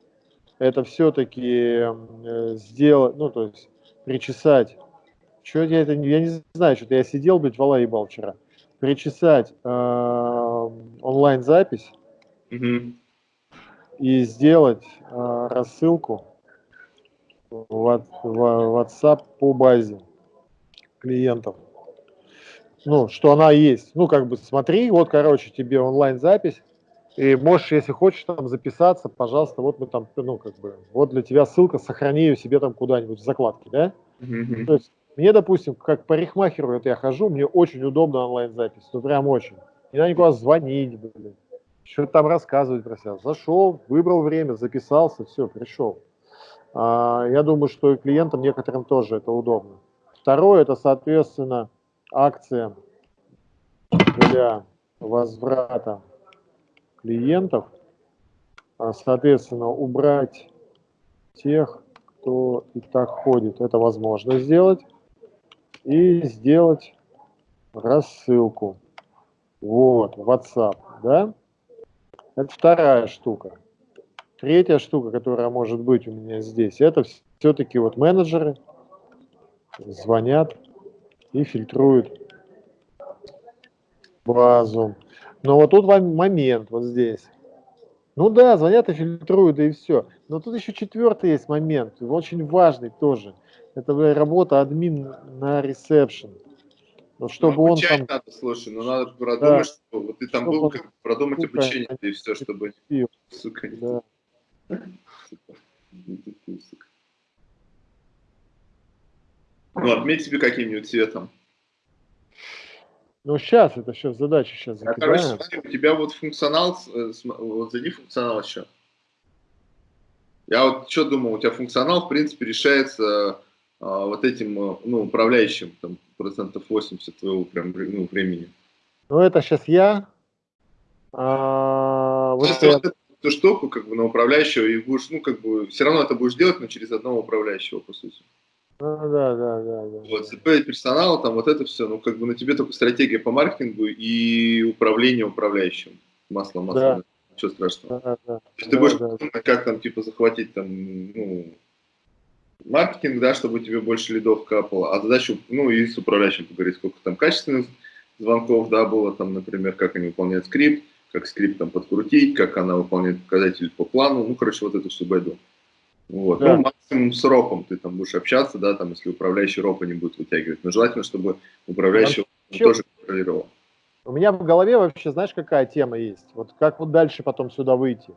это все-таки э, сделать, ну, то есть, причесать, что я это, я не знаю, что-то я сидел, блядь, вала ебал вчера, причесать э, онлайн-запись угу. и сделать э, рассылку в, в WhatsApp по базе клиентов. Ну, что она есть. Ну, как бы смотри, вот, короче, тебе онлайн-запись, и можешь, если хочешь, там записаться, пожалуйста, вот мы там, ну, как бы, вот для тебя ссылка, сохрани ее себе там куда-нибудь в закладке, да? Mm-hmm. То есть мне, допустим, как парикмахеру это я хожу, мне очень удобно онлайн-запись, ну прям очень. Не надо никуда звонить, блин, что-то там рассказывать про себя. Зашел, выбрал время, записался, все, пришел. А, я думаю, что и клиентам некоторым тоже это удобно. Второе, это, соответственно, акция для возврата клиентов. А, соответственно, убрать тех, кто и так ходит. Это возможно сделать. И сделать рассылку. Вот, WhatsApp, да? Это вторая штука. Третья штука, которая может быть у меня здесь, это все-таки вот менеджеры звонят и фильтруют базу. Но вот тут момент вот здесь. Ну да, звонят и фильтруют, и все. Но тут еще четвертый есть момент, очень важный тоже. Это работа админ на ресепшн. Вот чтобы ну, он там... надо, слушай, ну надо продумать, да. что вот ты там чтобы был, как, продумать сука, обучение и все, чтобы... Сука, да. Ну, отметь себе каким-нибудь цветом. Ну, сейчас, это сейчас задача сейчас а, короче, смотри, у тебя вот функционал, э, вот зайди функционал еще. Я вот что думал, у тебя функционал, в принципе, решается а, вот этим, э, ну, управляющим, там, процентов 80 твоего прям, ну, времени. Ну, это сейчас я. А, вот это я... эту штуку, как бы, на управляющего, и будешь, ну, как бы, все равно это будешь делать, но через одного управляющего, по сути. Да, да, да, да. Вот, ЦП, персонал, там, вот это все, ну, как бы, на тебе только стратегия по маркетингу и управление управляющим. Масло, масло. Да. Ничего страшного. Да, да, То есть да, ты будешь да. думать, как там, типа, захватить, там, ну, маркетинг, да, чтобы тебе больше лидов капало, а задача, ну, и с управляющим поговорить, сколько там качественных звонков, да, было, там, например, как они выполняют скрипт, как скрипт там подкрутить, как она выполняет показатели по плану, ну, короче, вот это все байду. Вот. Да. Ну, максимум с ропом ты там будешь общаться, да, там, если управляющий ропа не будет вытягивать. Но желательно, чтобы управляющий а тоже контролировал. У меня в голове вообще, знаешь, какая тема есть? Вот как вот дальше потом сюда выйти?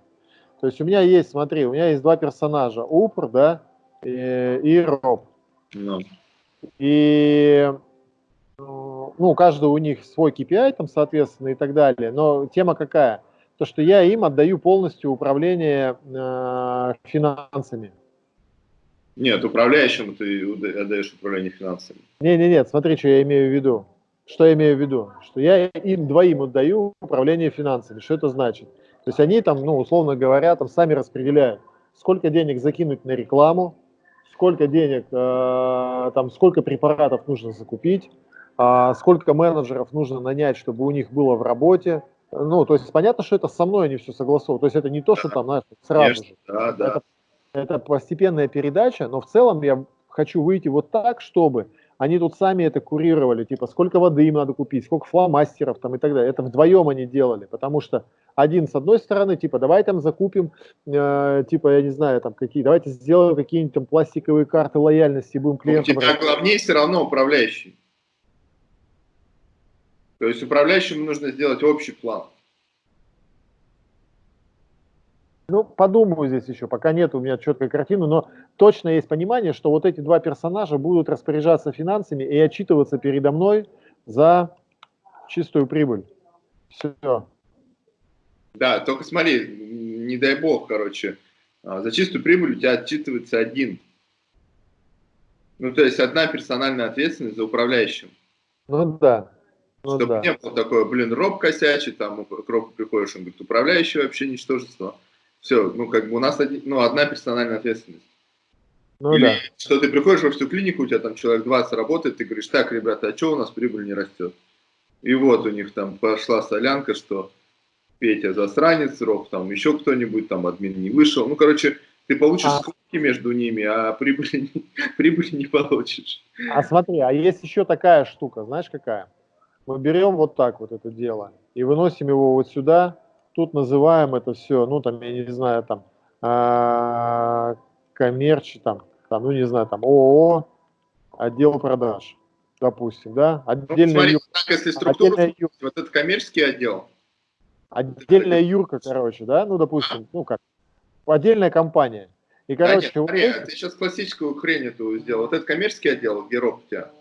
То есть у меня есть, смотри, у меня есть два персонажа, Упр, да, и, и Роб. No. И ну, каждый у них свой KPI, там, соответственно, и так далее. Но тема какая? То, что я им отдаю полностью управление э, финансами. Нет, управляющему ты отдаешь управление финансами. Не, не, нет, смотри, что я имею в виду. Что я имею в виду? Что я им двоим отдаю управление финансами. Что это значит? То есть они там, ну, условно говоря, там сами распределяют, сколько денег закинуть на рекламу, сколько денег, э, там, сколько препаратов нужно закупить, э, сколько менеджеров нужно нанять, чтобы у них было в работе, ну, то есть понятно, что это со мной они все согласовывают. То есть это не то, что там, знаешь, сразу Конечно, же. Да, да. Это, это постепенная передача, но в целом я хочу выйти вот так, чтобы они тут сами это курировали, типа, сколько воды им надо купить, сколько фломастеров там и так далее. Это вдвоем они делали, потому что один с одной стороны, типа, давай там закупим, э, типа, я не знаю, там какие, давайте сделаем какие-нибудь там пластиковые карты лояльности, будем клиентам... У тебя главнее все равно управляющий. То есть управляющему нужно сделать общий план. Ну, подумаю здесь еще, пока нет у меня четкой картины, но точно есть понимание, что вот эти два персонажа будут распоряжаться финансами и отчитываться передо мной за чистую прибыль. Все. Да, только смотри, не дай бог, короче, а, за чистую прибыль у тебя отчитывается один. Ну, то есть одна персональная ответственность за управляющим. Ну да. Ну, Чтобы да. не было такое, блин, роб косячий, там к робу приходишь, он говорит, управляющий вообще ничтожество. Все, ну как бы у нас один, ну, одна персональная ответственность. Ну, Или да. что ты приходишь во всю клинику, у тебя там человек 20 работает, ты говоришь, так, ребята, а что у нас прибыль не растет? И вот у них там пошла солянка, что Петя засранец, Роб там еще кто-нибудь, там админ не вышел. Ну, короче, ты получишь а... сколько между ними, а прибыли, прибыли не получишь. А смотри, а есть еще такая штука, знаешь какая? Мы берем вот так вот это дело и выносим его вот сюда, тут называем это все, ну там, я не знаю, там, э, коммерчи, там, там, ну не знаю, там, ООО, отдел продаж, допустим, да, отдельная ну, смотри, юрка, так, если структура, отдельная юрка, вот этот коммерческий отдел. Отдельная юрка, короче, да, ну, допустим, а. ну как, отдельная компания. И, короче, да, нет, смотри, вот... ты сейчас классическую хрень эту сделал. Вот этот коммерческий отдел, Героб у тебя,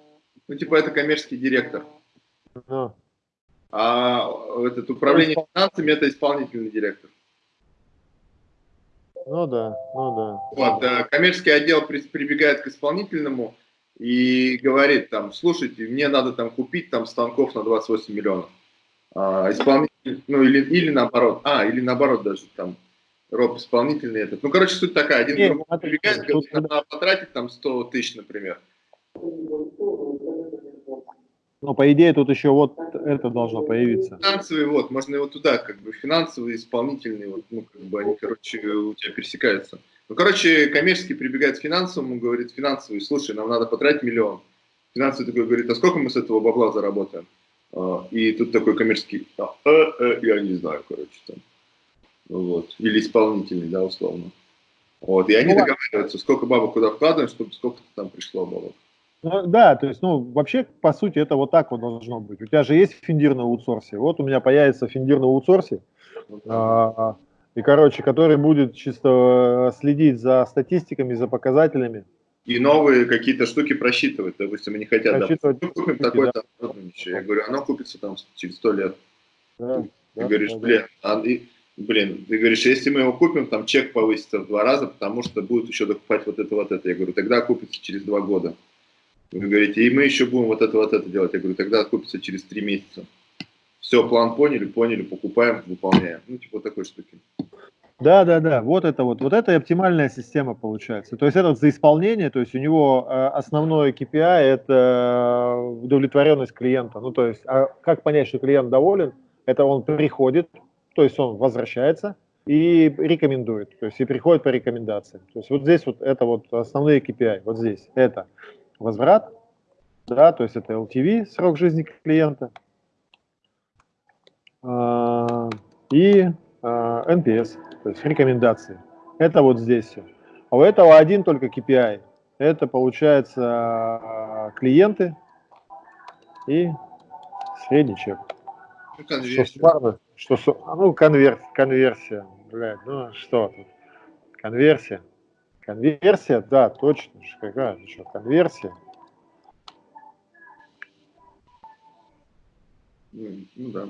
ну, типа, это коммерческий директор. А, а этот управление финансами это исполнительный директор. Ну да, ну да. Вот, э, коммерческий отдел прибегает к исполнительному и говорит там, слушайте, мне надо там купить там станков на 28 миллионов. А, исполнитель, ну или, или наоборот, а, или наоборот даже там, роб исполнительный этот. Ну, короче, суть такая, один Нет, другому прибегает, говорит, надо потратить там 100 тысяч, например. Но по идее тут еще вот это должно появиться. Финансовый, вот, можно его туда, как бы финансовый, исполнительный, вот, ну, как бы они, короче, у тебя пересекаются. Ну, короче, коммерческий прибегает к финансовому, говорит, финансовый, слушай, нам надо потратить миллион. Финансовый такой говорит, а сколько мы с этого бабла заработаем? А, и тут такой коммерческий, а, э, э, я не знаю, короче, там. Вот. Или исполнительный, да, условно. Вот. И они ну, договариваются, сколько бабок куда вкладываем, чтобы сколько там пришло бабок. Ну, да, то есть, ну, вообще, по сути, это вот так вот должно быть. У тебя же есть финдир на аутсорсе. Вот у меня появится финдир на аутсорсе, а, и, короче, который будет чисто следить за статистиками, за показателями. И новые какие-то штуки просчитывать. Допустим, они хотят, да, мы купим такой-то, да. я говорю, оно купится там через сто лет. Да, ты да, говоришь, да, блин, а, и, блин, ты говоришь, если мы его купим, там чек повысится в два раза, потому что будет еще докупать вот это, вот это. Я говорю, тогда купится через два года. Вы говорите, и мы еще будем вот это, вот это делать. Я говорю, тогда купится через три месяца. Все, план поняли, поняли, покупаем, выполняем. Ну, типа такой штуки. Да, да, да, вот это вот, вот это и оптимальная система получается. То есть этот за исполнение, то есть у него э, основное KPI это удовлетворенность клиента. Ну, то есть, а как понять, что клиент доволен? Это он приходит, то есть он возвращается и рекомендует, то есть и приходит по рекомендациям. То есть вот здесь вот это вот основные KPI, вот здесь это возврат, да, то есть это LTV, срок жизни клиента, а, и а, NPS, то есть рекомендации. Это вот здесь все. А у этого один только KPI. Это получается клиенты и средний чек. Ну, что смарно, что, ну, конверс, конверсия, блядь, ну что тут, конверсия. Конверсия, да, точно. Какая еще конверсия? Ну, да.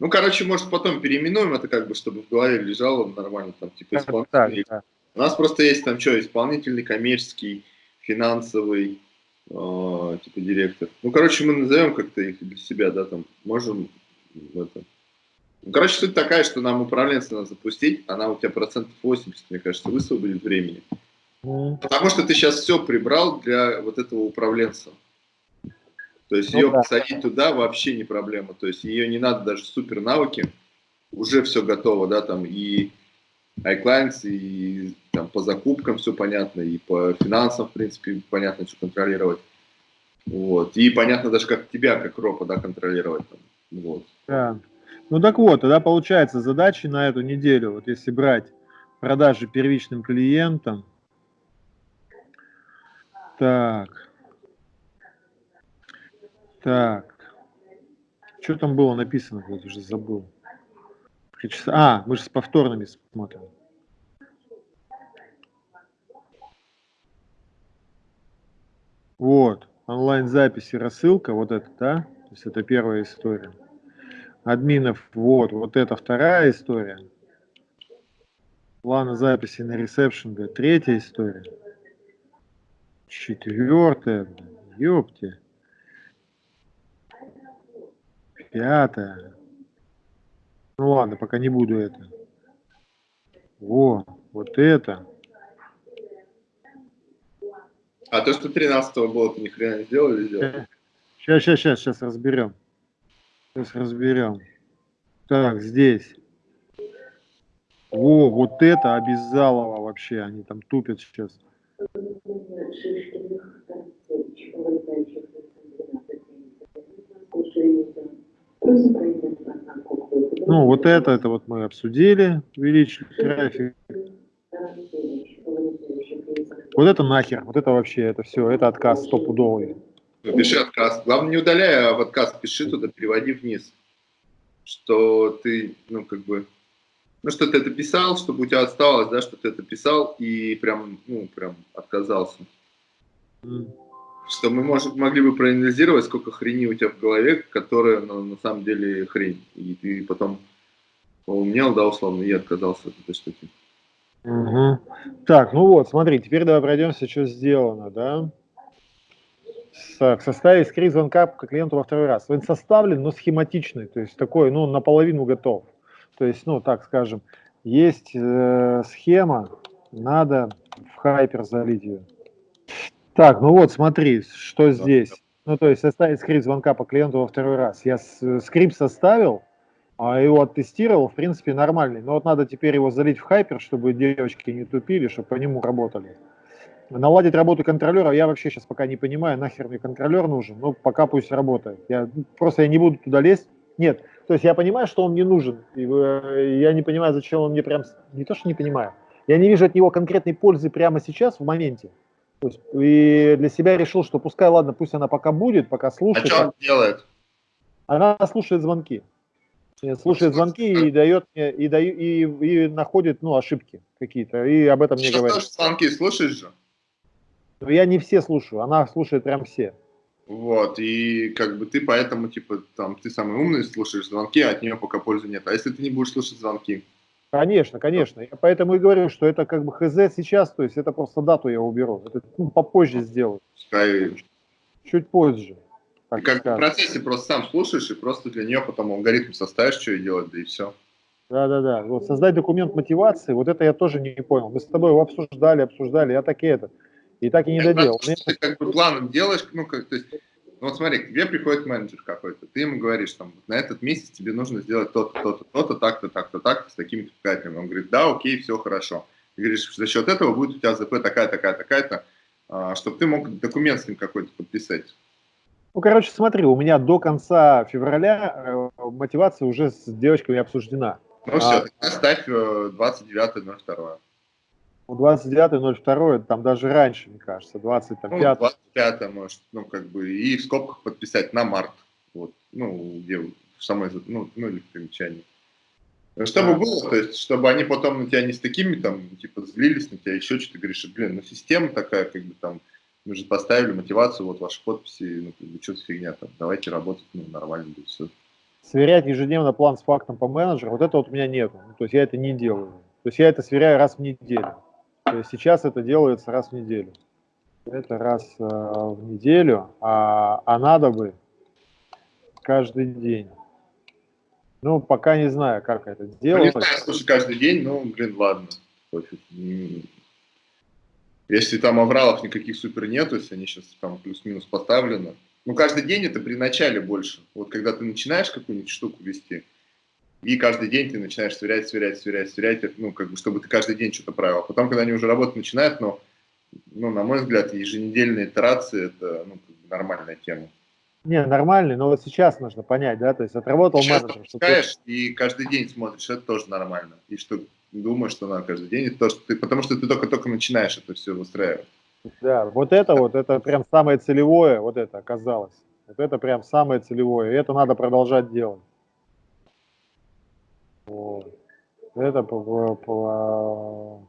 Ну, короче, может, потом переименуем это, как бы, чтобы в голове лежало нормально, там, типа, исполнительный. Да, да. У нас просто есть там что, исполнительный, коммерческий, финансовый, э, типа, директор. Ну, короче, мы назовем как-то их для себя, да, там, можем это, короче, суть такая, что нам управленца надо запустить, она у тебя процентов 80, мне кажется, высвободит времени. Потому что ты сейчас все прибрал для вот этого управленца. То есть ну, ее да. посадить туда вообще не проблема. То есть ее не надо даже супер навыки, уже все готово, да, там и iClients, и там по закупкам все понятно, и по финансам, в принципе, понятно, что контролировать. Вот. И понятно даже, как тебя, как ропа, да, контролировать. Там. Вот. Да. Ну так вот, тогда получается задачи на эту неделю, вот если брать продажи первичным клиентам, так, так, что там было написано, я уже забыл. А, мы же с повторными смотрим. Вот, онлайн-записи, рассылка, вот это, да? То есть это первая история админов. Вот, вот это вторая история. Плана записи на ресепшн, третья история. Четвертая, ёпте. Пятая. Ну ладно, пока не буду это. Во, вот это. А то, что 13 было, ты ни хрена не сделал или сделал? Сейчас, сейчас, сейчас, сейчас разберем. Сейчас разберем. Так, здесь. О, вот это обязалово вообще, они там тупят сейчас. Ну, вот это, это вот мы обсудили, увеличили трафик. Вот это нахер, вот это вообще, это все, это отказ стопудовый. Пиши отказ. Главное, не удаляй, а в отказ пиши туда, переводи вниз. Что ты, ну, как бы, ну, что ты это писал, чтобы у тебя осталось, да, что ты это писал и прям, ну, прям отказался. Mm. Что мы можем, могли бы проанализировать, сколько хрени у тебя в голове, которая ну, на самом деле хрень. И ты потом поумнел, да, условно, и отказался от этой штуки. Угу. Так, ну вот, смотри, теперь давай пройдемся, что сделано, да? Так, составить скрипт звонка к клиенту во второй раз. Он составлен, но схематичный, то есть такой, ну, наполовину готов. То есть, ну, так скажем, есть э, схема, надо в хайпер залить ее. Так, ну вот, смотри, что здесь. Ну, то есть составить скрипт звонка по клиенту во второй раз. Я скрипт составил, а его оттестировал, в принципе, нормальный. Но вот надо теперь его залить в хайпер, чтобы девочки не тупили, чтобы по нему работали. Наладить работу контролера я вообще сейчас пока не понимаю, нахер мне контролер нужен, ну, пока пусть работает. Я, просто я не буду туда лезть. Нет, то есть я понимаю, что он мне нужен, и э, я не понимаю, зачем он мне прям, не то, что не понимаю, я не вижу от него конкретной пользы прямо сейчас, в моменте. То есть, и для себя решил, что пускай, ладно, пусть она пока будет, пока слушает. А что она делает? Она слушает звонки. Слушает звонки и дает мне, и, даю, и, и находит, ну, ошибки какие-то, и об этом мне говорит. Что звонки слушаешь же? Но я не все слушаю, она слушает прям все. Вот, и как бы ты поэтому, типа, там, ты самый умный, слушаешь звонки, а от нее пока пользы нет. А если ты не будешь слушать звонки? Конечно, конечно. Я поэтому и говорю, что это как бы хз сейчас, то есть это просто дату я уберу. Это ну, попозже сделаю. Пускай... Чуть позже. Так как скажем. в процессе просто сам слушаешь и просто для нее потом алгоритм составишь, что и делать, да и все. Да-да-да. Вот создать документ мотивации, вот это я тоже не понял. Мы с тобой его обсуждали, обсуждали, я так и это. И так и не Нет, доделал. Ты как бы планом делаешь, ну, как, то есть, ну, вот смотри, к тебе приходит менеджер какой-то, ты ему говоришь, там, на этот месяц тебе нужно сделать то-то, то-то, то-то, так-то, так-то, так-то, с такими показателями. Он говорит, да, окей, все хорошо. Ты говоришь, за счет этого будет у тебя ЗП такая, такая, такая-то, а, чтобы ты мог документ с ним какой-то подписать. Ну, короче, смотри, у меня до конца февраля э, мотивация уже с девочками обсуждена. Ну, все, а, тогда ставь 29.02. Э, 29.02, там даже раньше, мне кажется, 25 ну, 25 может, ну, как бы, и в скобках подписать на март, вот, ну, где в самой, ну, ну или в примечании. Чтобы да. было, то есть, чтобы они потом на тебя не с такими, там, типа, злились на тебя, еще что-то, говоришь, блин, ну, система такая, как бы, там, мы же поставили мотивацию, вот ваши подписи, ну, как бы, что-то фигня, там, давайте работать, ну, нормально, и все. Сверять ежедневно план с фактом по менеджеру, вот это вот у меня нет, ну, то есть, я это не делаю. То есть, я это сверяю раз в неделю. То есть сейчас это делается раз в неделю. Это раз э, в неделю, а, а надо бы каждый день. Ну, пока не знаю, как это делать. Ну, не знаю, слушай, каждый день, ну, блин, ладно. Если там авралов никаких супер нету, если они сейчас там плюс-минус поставлены. Ну, каждый день это при начале больше. Вот когда ты начинаешь какую-нибудь штуку вести, и каждый день ты начинаешь сверять, сверять, сверять, сверять, ну, как бы, чтобы ты каждый день что-то правил. А потом, когда они уже работать начинают, но, ну, на мой взгляд, еженедельные итерации – это ну, нормальная тема. Не, нормальный, но вот сейчас нужно понять, да, то есть отработал сейчас менеджер. Что ты... и каждый день смотришь, это тоже нормально. И что думаешь, что надо каждый день, это то, что ты, потому что ты только-только начинаешь это все выстраивать. Да, вот это вот, это прям самое целевое, вот это оказалось. Вот это прям самое целевое, и это надо продолжать делать. Это по, по,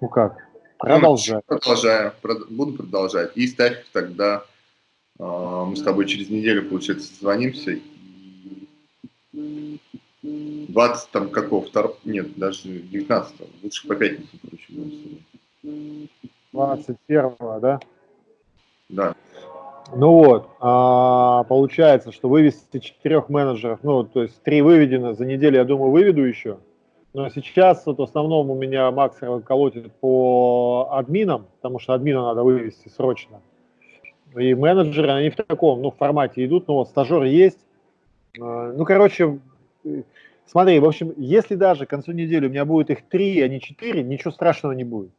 ну как. Ну, продолжаю, буду продолжать. И ставь тогда, а, мы с тобой через неделю, получается, созвонимся. 20 там какого, втор... нет, даже 19 лучше по пятницу, короче, 21 да? Да. Ну вот, а, получается, что вывести четырех менеджеров, ну, то есть три выведено, за неделю, я думаю, выведу еще. Но сейчас вот в основном у меня Макс колотит по админам, потому что админа надо вывести срочно. И менеджеры, они в таком, ну, формате идут, ну, вот стажер есть. А, ну, короче, смотри, в общем, если даже к концу недели у меня будет их три, а не четыре, ничего страшного не будет.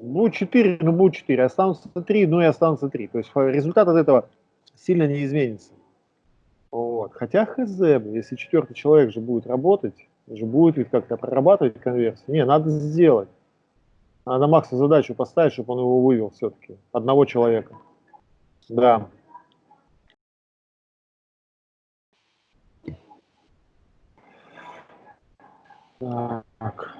Будет 4, ну будет 4, останутся 3, ну и останутся 3. То есть результат от этого сильно не изменится. Вот. Хотя хз, если четвертый человек же будет работать, же будет ведь как-то прорабатывать конверсию. Не, надо сделать. Надо Макса задачу поставить, чтобы он его вывел все-таки. Одного человека. Да. Так.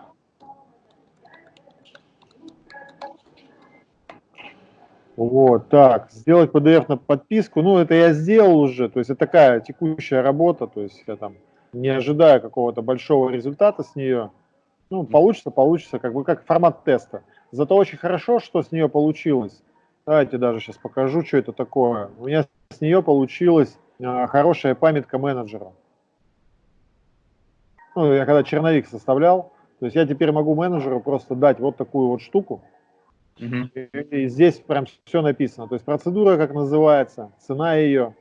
Вот, так, сделать PDF на подписку, ну, это я сделал уже, то есть это такая текущая работа, то есть я там не ожидаю какого-то большого результата с нее, Ну, получится, получится, как бы как формат теста. Зато очень хорошо, что с нее получилось. Давайте даже сейчас покажу, что это такое. У меня с нее получилась э, хорошая памятка менеджера. Ну, я когда черновик составлял, то есть я теперь могу менеджеру просто дать вот такую вот штуку, Мгм. и, здесь прям все написано. То есть процедура, как называется, цена ее,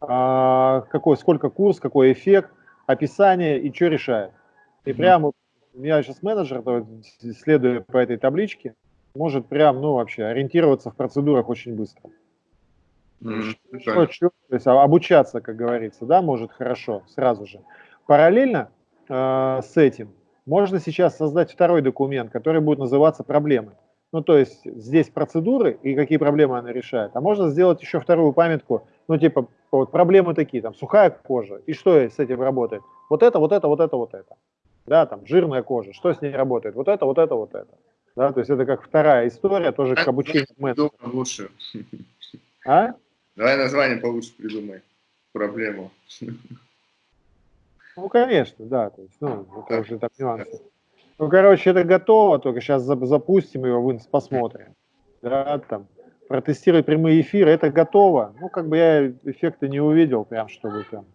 а, какой, сколько курс, какой эффект, описание и что решает. И Мгм. прям вот у меня сейчас менеджер, следуя по этой табличке, может прям, ну, вообще ориентироваться в процедурах очень быстро. Что, прикольно. чё, то есть а- обучаться, как говорится, да, может хорошо, сразу же. Параллельно э, с этим можно сейчас создать второй документ, который будет называться проблемы. Ну, то есть здесь процедуры и какие проблемы она решает. А можно сделать еще вторую памятку, ну, типа, вот проблемы такие, там, сухая кожа, и что с этим работает? Вот это, вот это, вот это, вот это. Да, там, жирная кожа, что с ней работает? Вот это, вот это, вот это. Да, то есть это как вторая история, тоже к обучению менеджера. Придумай лучше. А? Давай название получше придумай. Проблему. Ну, конечно, да. То есть, ну, это Так. уже так нюансы. Ну, короче, это готово, только сейчас запустим его, в инс- посмотрим. Да, там, протестировать прямые эфиры, это готово. Ну, как бы я эффекта не увидел, прям, чтобы прям,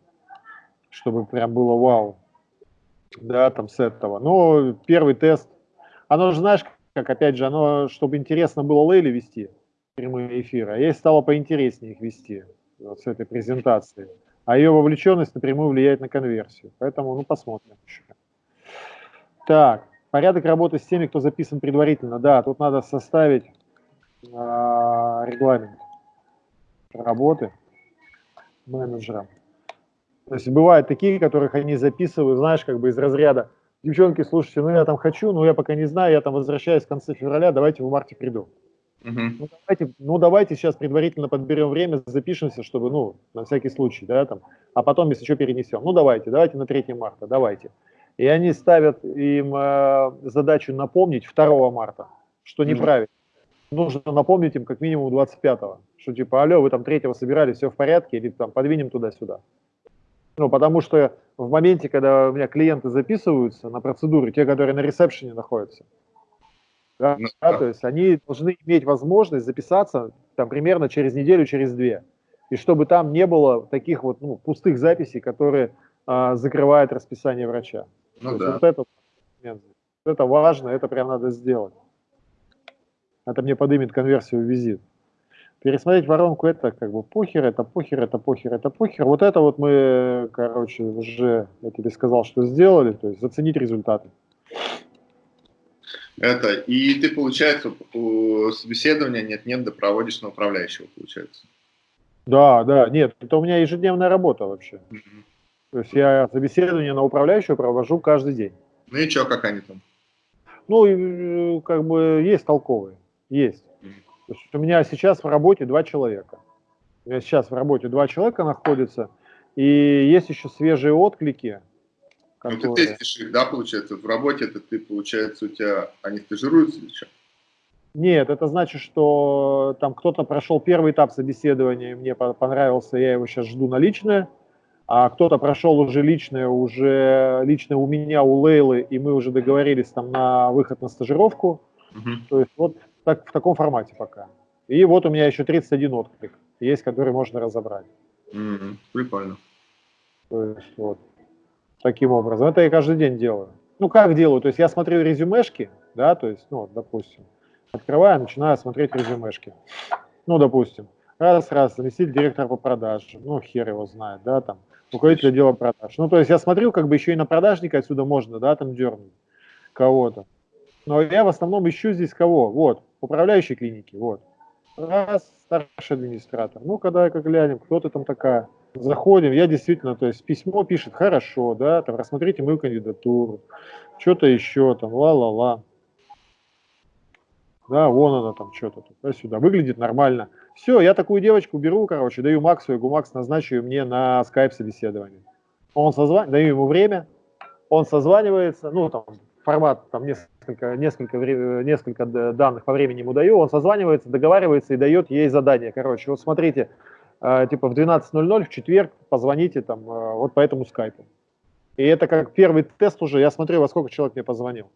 чтобы прям было вау. Да, там с этого. Но первый тест, оно же, знаешь, как, опять же, оно, чтобы интересно было Лейли вести прямые эфиры, а ей стало поинтереснее их вести вот с этой презентации а ее вовлеченность напрямую влияет на конверсию. Поэтому, ну, посмотрим еще. Так, порядок работы с теми, кто записан предварительно. Да, тут надо составить а, регламент работы менеджера. То есть бывают такие, которых они записывают, знаешь, как бы из разряда, девчонки, слушайте, ну я там хочу, но я пока не знаю, я там возвращаюсь в конце февраля, давайте в марте приду. Мгм. Ну давайте, ну давайте сейчас предварительно подберем время, запишемся, чтобы, ну, на всякий случай, да, там, а потом, если что, перенесем. Ну давайте, давайте на 3 марта, давайте. И они ставят им э, задачу напомнить 2 марта, что неправильно. Нужно напомнить им как минимум 25-го, что типа, алло, вы там 3 собирались, все в порядке, или там подвинем туда-сюда. Ну, потому что в моменте, когда у меня клиенты записываются на процедуры, те, которые на ресепшене находятся, да, Ну, да, да. то есть они должны иметь возможность записаться там примерно через неделю, через две. И чтобы там не было таких вот ну, пустых записей, которые а, закрывают расписание врача. Ну да. вот это. Вот это важно, это прям надо сделать. Это мне подымет конверсию в визит. Пересмотреть воронку это как бы похер, это похер, это похер, это похер. Вот это вот мы, короче, уже, я тебе сказал, что сделали, то есть заценить результаты. Это, и ты, получается, у собеседования нет-нет, да проводишь на управляющего, получается. Да, да, нет, это у меня ежедневная работа вообще. Мгм. То есть я собеседование на управляющего провожу каждый день. Ну и что, как они там? Ну, э, как бы есть толковые, есть. То есть у меня сейчас в работе два человека. У меня сейчас в работе два человека находятся, и есть еще свежие отклики, Ну ты которые... тестишь их, да, получается, в работе это ты, получается, у тебя, они стажируются или что? Нет, это значит, что там кто-то прошел первый этап собеседования, мне по- понравился, я его сейчас жду на личное, а кто-то прошел уже личное, уже личное у меня, у Лейлы, и мы уже договорились там на выход на стажировку. Мгм. То есть вот так, в таком формате пока. И вот у меня еще 31 отклик есть, который можно разобрать. Мгм. Прикольно. То есть вот таким образом. Это я каждый день делаю. Ну, как делаю? То есть я смотрю резюмешки, да, то есть, ну, вот, допустим, открываю, начинаю смотреть резюмешки. Ну, допустим, раз-раз, заместитель директора по продажам, ну, хер его знает, да, там, руководитель отдела продаж. Ну, то есть я смотрю, как бы еще и на продажника отсюда можно, да, там дернуть кого-то. Но я в основном ищу здесь кого? Вот, управляющий клиники, вот. Раз, старший администратор. Ну, когда как глянем, кто ты там такая. Заходим, я действительно, то есть письмо пишет, хорошо, да, там, рассмотрите мою кандидатуру, что-то еще, там, ла-ла-ла. Да, вон она там что-то туда-сюда. Выглядит нормально. Все, я такую девочку беру, короче, даю Максу, я говорю, Макс, назначу её мне на скайп собеседование. Он созванивается, даю ему время, он созванивается, ну, там, формат, там, несколько, несколько, несколько данных по времени ему даю, он созванивается, договаривается и дает ей задание. Короче, вот смотрите, э, типа в 12.00 в четверг позвоните там э, вот по этому скайпу. И это как первый тест уже, я смотрю, во сколько человек мне позвонил.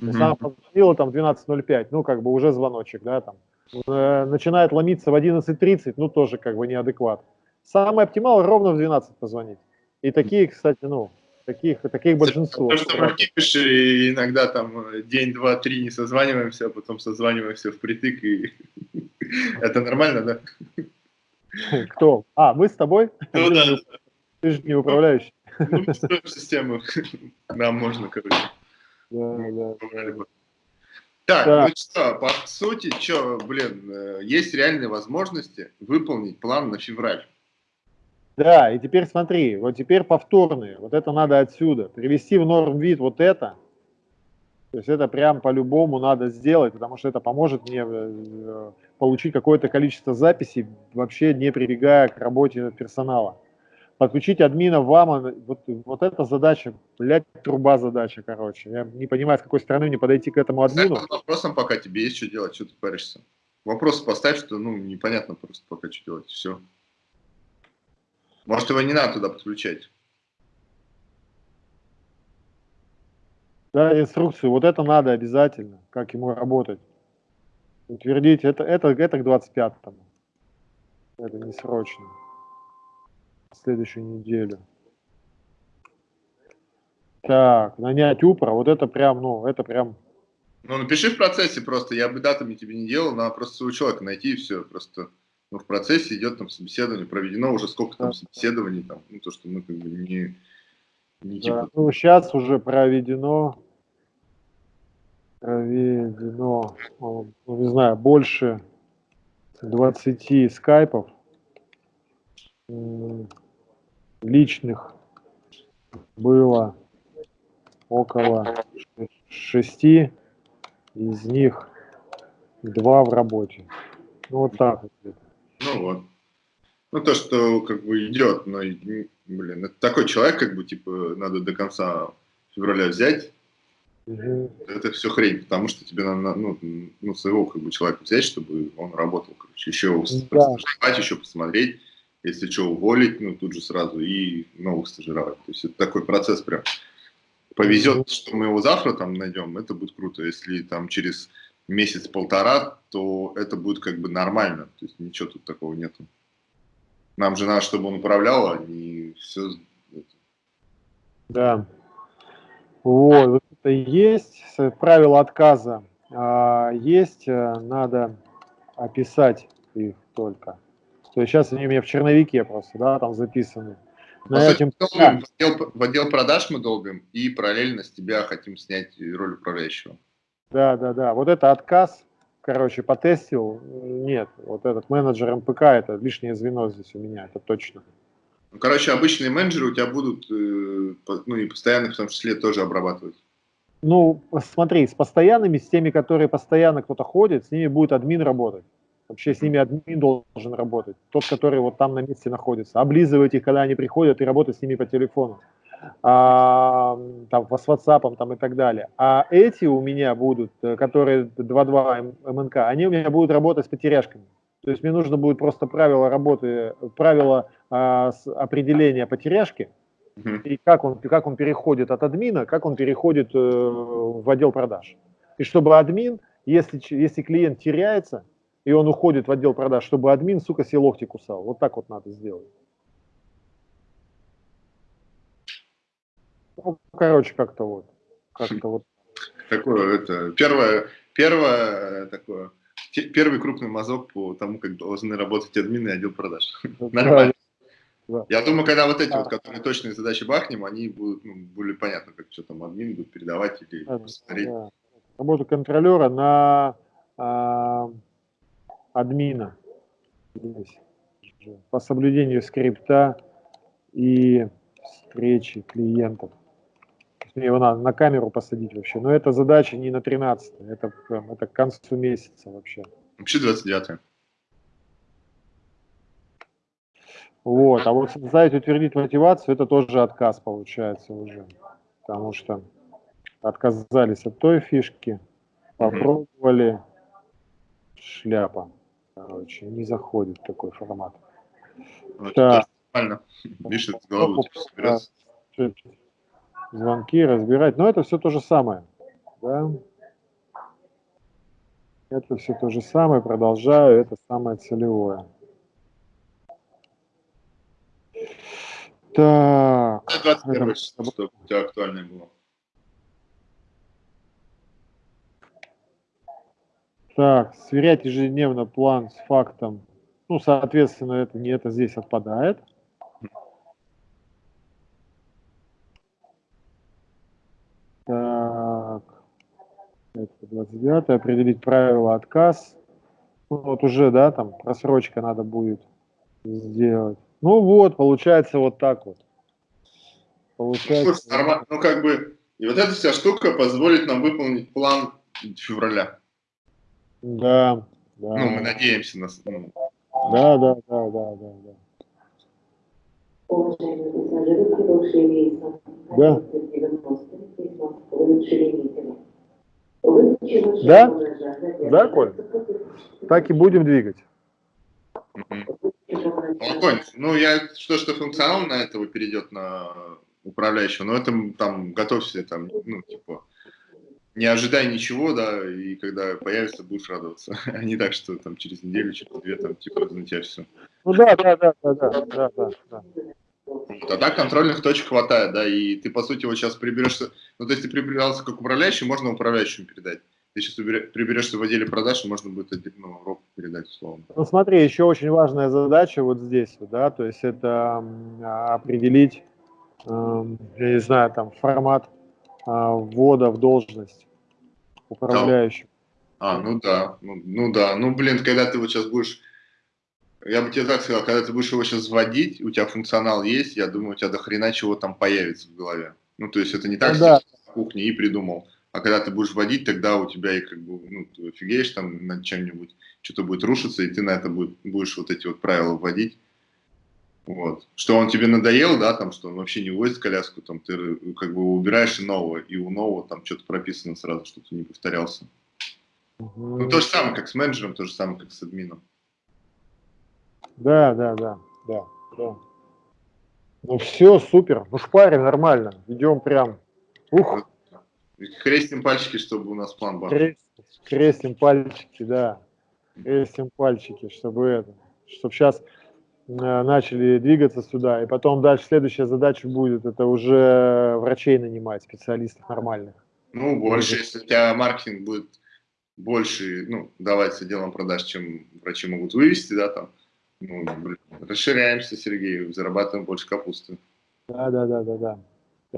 Mm-hmm. Сам позвонила там 12.05, ну, как бы уже звоночек, да, там. Э, начинает ломиться в 11.30, ну, тоже как бы неадекват. Самый оптимал ровно в 12 позвонить. И такие, кстати, ну, таких, таких большинство. Потому что мы кипишь, и иногда там день, два, три не созваниваемся, а потом созваниваемся впритык, и это нормально, да? Кто? А, мы с тобой? Ну да. Ты же не управляющий. Ну, систему нам можно, короче. Да, да. Так, да. ну что, по сути, что, блин, э, есть реальные возможности выполнить план на февраль. Да, и теперь смотри, вот теперь повторные, вот это надо отсюда, привести в норм вид вот это, то есть это прям по-любому надо сделать, потому что это поможет мне э, получить какое-то количество записей, вообще не прибегая к работе персонала. Подключить админа в АМА, вот, вот эта задача, блядь, труба задача, короче. Я не понимаю, с какой стороны мне подойти к этому админу. С вопросом пока тебе есть что делать, что ты паришься. Вопрос поставь, что, ну, непонятно просто пока что делать, все. Может, его не надо туда подключать? Да, инструкцию. Вот это надо обязательно, как ему работать. Утвердить. Это, это, это к 25-му. Это не срочно. Следующую неделю. Так, нанять упра. Вот это прям, ну, это прям... Ну, напиши в процессе просто. Я бы датами тебе не делал, надо просто своего человека найти и все. Просто но в процессе идет там собеседование, проведено уже сколько там собеседований, там, ну, то, что мы как бы не, не типа... Да, ну, сейчас уже проведено, проведено, ну, не знаю, больше 20 скайпов личных было около шести, из них два в работе. Ну, вот так вот. Ну вот. Ну, то, что как бы идет, но, блин, это такой человек, как бы, типа, надо до конца февраля взять. Угу. Это все хрень, потому что тебе надо, ну, ну, своего, как бы, человека взять, чтобы он работал, короче, еще да. еще посмотреть, если что, уволить, ну, тут же сразу и новых стажировать. То есть это такой процесс прям. Повезет, что мы его завтра там найдем, это будет круто. Если там через месяц-полтора, то это будет как бы нормально. То есть ничего тут такого нету. Нам же надо, чтобы он управлял, а не все. Да. Вот, вот это есть правило отказа. А, есть, э, надо описать их только. То есть сейчас они у меня в черновике просто, да, там записаны. На По этим... долбим, в, отдел, в отдел продаж мы долбим и параллельно с тебя хотим снять роль управляющего. Да, да, да. Вот это отказ, короче, потестил. Нет, вот этот менеджер МПК, это лишнее звено здесь у меня, это точно. Ну, короче, обычные менеджеры у тебя будут, э, ну и постоянно в том числе тоже обрабатывать. Ну, смотри, с постоянными, с теми, которые постоянно кто-то ходит, с ними будет админ работать. Вообще с ними админ должен работать. Тот, который вот там на месте находится. Облизывать их, когда они приходят, и работать с ними по телефону а, там, с WhatsApp там, и так далее. А эти у меня будут, э, которые 2.2 МНК, они у меня будут работать с потеряшками. То есть мне нужно будет просто правило работы, правило а, определения потеряшки, uh-huh. и как он, как он переходит от админа, как он переходит э, в отдел продаж. И чтобы админ, если, если клиент теряется, и он уходит в отдел продаж, чтобы админ, сука, себе локти кусал. Вот так вот надо сделать. Ну, короче, как-то вот. Как-то вот. Такое, это, первое, первое такое, первый крупный мазок по тому, как должны работать админы и отдел продаж. Нормально. Да. Я думаю, когда вот эти да. вот, которые точные задачи бахнем, они будут ну, более понятно, как что там админ будет передавать или да, посмотреть. Да. Работа контролера на а, админа по соблюдению скрипта и встречи клиентов мне его надо на камеру посадить вообще. Но эта задача не на 13 это, это к концу месяца вообще. Вообще 29 Вот, а вот создать, утвердить мотивацию, это тоже отказ получается уже. Потому что отказались от той фишки, попробовали, шляпа. Короче, не заходит такой формат. Ну, так. Нормально. Видишь, с головой звонки, разбирать. Но это все то же самое. Да? Это все то же самое, продолжаю, это самое целевое. Так. 21 это- что у тебя актуальное было. Так, сверять ежедневно план с фактом. Ну, соответственно, это не это здесь отпадает. Так, это 29 определить правила отказ. Ну, вот уже, да, там просрочка надо будет сделать. Ну вот, получается вот так вот. Получается. слушай. Ну, как бы, и вот эта вся штука позволит нам выполнить план февраля. Да, да. Ну, мы надеемся на... ну, Да, да, да, да, да, да. Уважаемые пассажиры, прибывшие рейсом Да. 1190, весьма улучшили митинг. Выключено Да? Да, Коль? Так и будем двигать. мгм. Спокойно. Ну, я что, что функционал на этого перейдет на управляющего, но это там готовься там, ну, типа, не ожидай ничего, да, и когда появится, будешь радоваться. А не так, что там через неделю, через две, там, типа, тебя все. Ну да, да, да, да, да, да, да, да. Вот, а так контрольных точек хватает, да, и ты, по сути, вот сейчас приберешься, ну, то есть ты прибирался как управляющий, можно управляющему передать. Ты сейчас приберешься в отделе продаж, и можно будет ну, року передать, условно. Ну смотри, еще очень важная задача вот здесь, да, то есть это а, определить, эм, я не знаю, там формат а, ввода в должность управляющего. А, ну да, ну, ну да, ну, блин, когда ты вот сейчас будешь, я бы тебе так сказал, когда ты будешь его сейчас вводить, у тебя функционал есть, я думаю, у тебя до хрена чего там появится в голове. Ну, то есть это не так, Ну да. в кухне и придумал. А когда ты будешь вводить, тогда у тебя и как бы, ну, ты офигеешь там над чем-нибудь, что-то будет рушиться, и ты на это будет, будешь вот эти вот правила вводить. Вот. Что он тебе надоел, да, там, что он вообще не вводит коляску, там, ты как бы убираешь и нового, и у нового там что-то прописано сразу, чтобы ты не повторялся. Мгм. Ну, то же самое, как с менеджером, то же самое, как с админом. Да, да, да, да, да. Ну все, супер, ну шпарим нормально, идем прям, ух, Крестим пальчики, чтобы у нас план был. крест- крестим пальчики, да, крестим пальчики, чтобы это, чтобы сейчас начали двигаться сюда, и потом дальше следующая задача будет, это уже врачей нанимать, специалистов нормальных. Ну, больше, если у тебя маркетинг будет больше, ну, давать отделам продаж, чем врачи могут вывести, да, там, ну, расширяемся, Сергей, зарабатываем больше капусты. Да, да, да, да, да.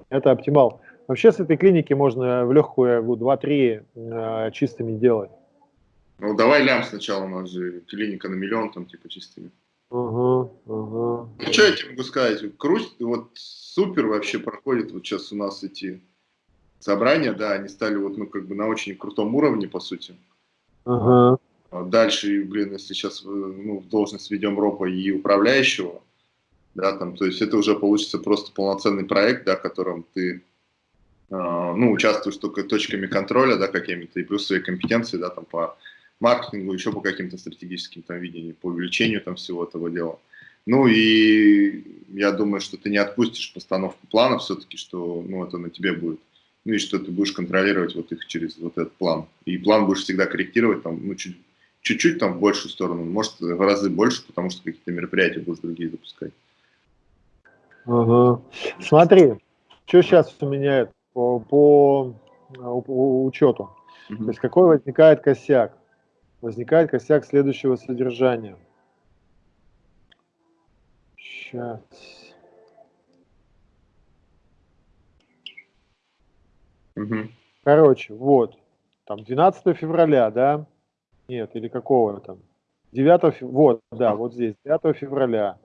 Это оптимал. Вообще с этой клиники можно в легкую 2-3 э, чистыми делать. Ну, давай лям сначала, у нас же клиника на миллион, там, типа, чистыми. Ага. Ну, что я тебе могу сказать? Круть, вот супер вообще проходит вот сейчас у нас эти собрания, да, они стали вот, ну, как бы на очень крутом уровне, по сути. А Дальше, блин, если сейчас ну, в должность ведем ропа и управляющего, да, там, то есть это уже получится просто полноценный проект, да, в котором ты, э, ну, участвуешь только точками контроля, да, какими-то, и плюс свои компетенции, да, там, по маркетингу, еще по каким-то стратегическим там видениям, по увеличению там всего этого дела. Ну и я думаю, что ты не отпустишь постановку плана все-таки, что, ну, это на тебе будет ну и что ты будешь контролировать вот их через вот этот план. И план будешь всегда корректировать там, ну, чуть, чуть-чуть там в большую сторону, может в разы больше, потому что какие-то мероприятия будешь другие запускать. Ага. Смотри, что сейчас у меня по, по, по учету. То есть какой возникает косяк? Возникает косяк следующего содержания. Сейчас. Угу. Короче, вот, там 12 февраля, да? Нет, или какого там? 9 февраля, вот, да, вот здесь, 9 февраля.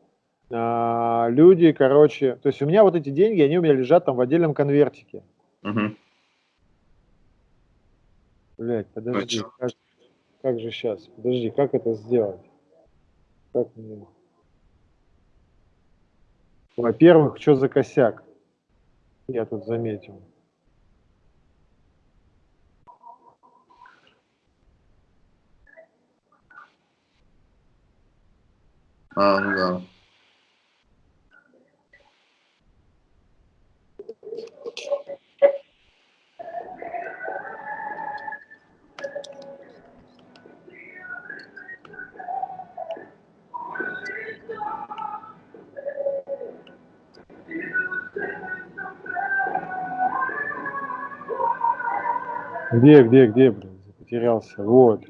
А, люди, короче, то есть у меня вот эти деньги, они у меня лежат там в отдельном конвертике. Угу. Блять, подожди, чё? Как, же сейчас? Подожди, как это сделать? Как мне? Во-первых, что за косяк? Я тут заметил. А, ну да. Где, где, где, блин, потерялся. Вот.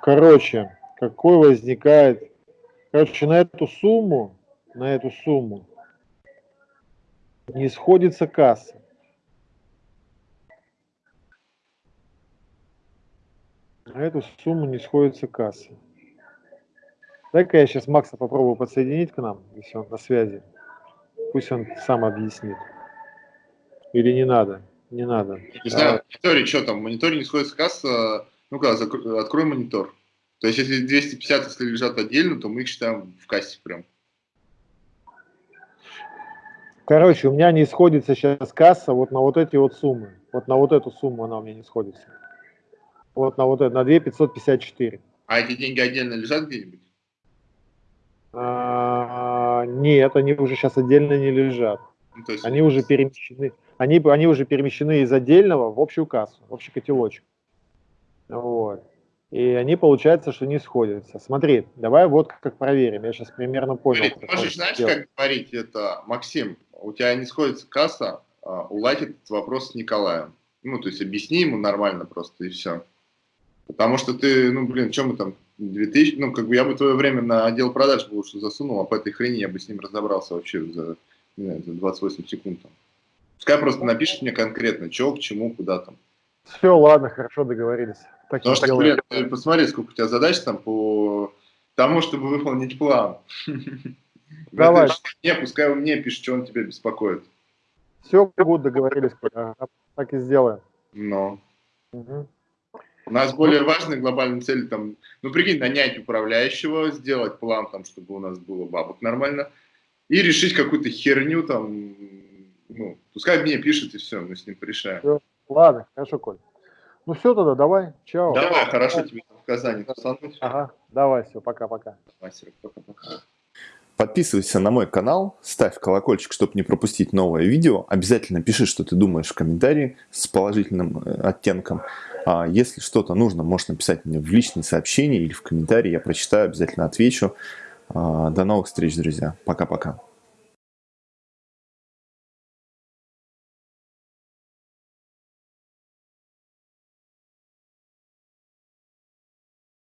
Короче, какой возникает... Короче, на эту сумму, на эту сумму не сходится касса. На эту сумму не сходится касса. Дай-ка я сейчас Макса попробую подсоединить к нам, если он на связи. Пусть он сам объяснит. Или не надо? Не надо. Не знаю, в мониторе что там, в мониторе не сходится касса, ну-ка, открой монитор. То есть, если 250 если лежат отдельно, то мы их считаем в кассе прям. Короче, у меня не сходится сейчас касса вот на вот эти вот суммы. Вот на вот эту сумму она у меня не сходится. Вот на вот это, на 2 554. А эти деньги отдельно лежат где-нибудь? А, нет, они уже сейчас отдельно не лежат. Ну, есть, Они уже перемещены. Они, они уже перемещены из отдельного в общую кассу, в общий котелочек. Вот. И они, получается, что не сходятся. Смотри, давай вот как проверим. Я сейчас примерно понял. Блин, как можешь, знаешь, делать. как говорить это, Максим, у тебя не сходится касса, а, уладь этот вопрос с Николаем. Ну, то есть объясни ему нормально просто и все. Потому что ты, ну, блин, что мы там, 2000, ну, как бы я бы твое время на отдел продаж бы лучше засунул, а по этой хрени я бы с ним разобрался вообще за, не знаю, за 28 секунд. Там. Пускай просто напишет мне конкретно, что, к чему, куда там. Все, ладно, хорошо, договорились. Так Потому что, блин, посмотри, сколько у тебя задач там по тому, чтобы выполнить план. Давай. Не, пускай он мне пишет, что он тебя беспокоит. Все, будет договорились. Так и сделаем. Но Мгм. у нас более важные глобальные цели там, ну прикинь, нанять управляющего, сделать план там, чтобы у нас было бабок нормально, и решить какую-то херню там, ну, пускай мне пишет и все, мы с ним порешаем. Ладно, хорошо, Коль. Ну все тогда, давай. Чао. Давай, хорошо тебе там в Казани тусануть. Ага, давай, все, пока-пока. Подписывайся на мой канал, ставь колокольчик, чтобы не пропустить новое видео. Обязательно пиши, что ты думаешь в комментарии с положительным э, оттенком. А если что-то нужно, можешь написать мне в личные сообщения или в комментарии. Я прочитаю, обязательно отвечу. А, До новых встреч, друзья. Пока-пока.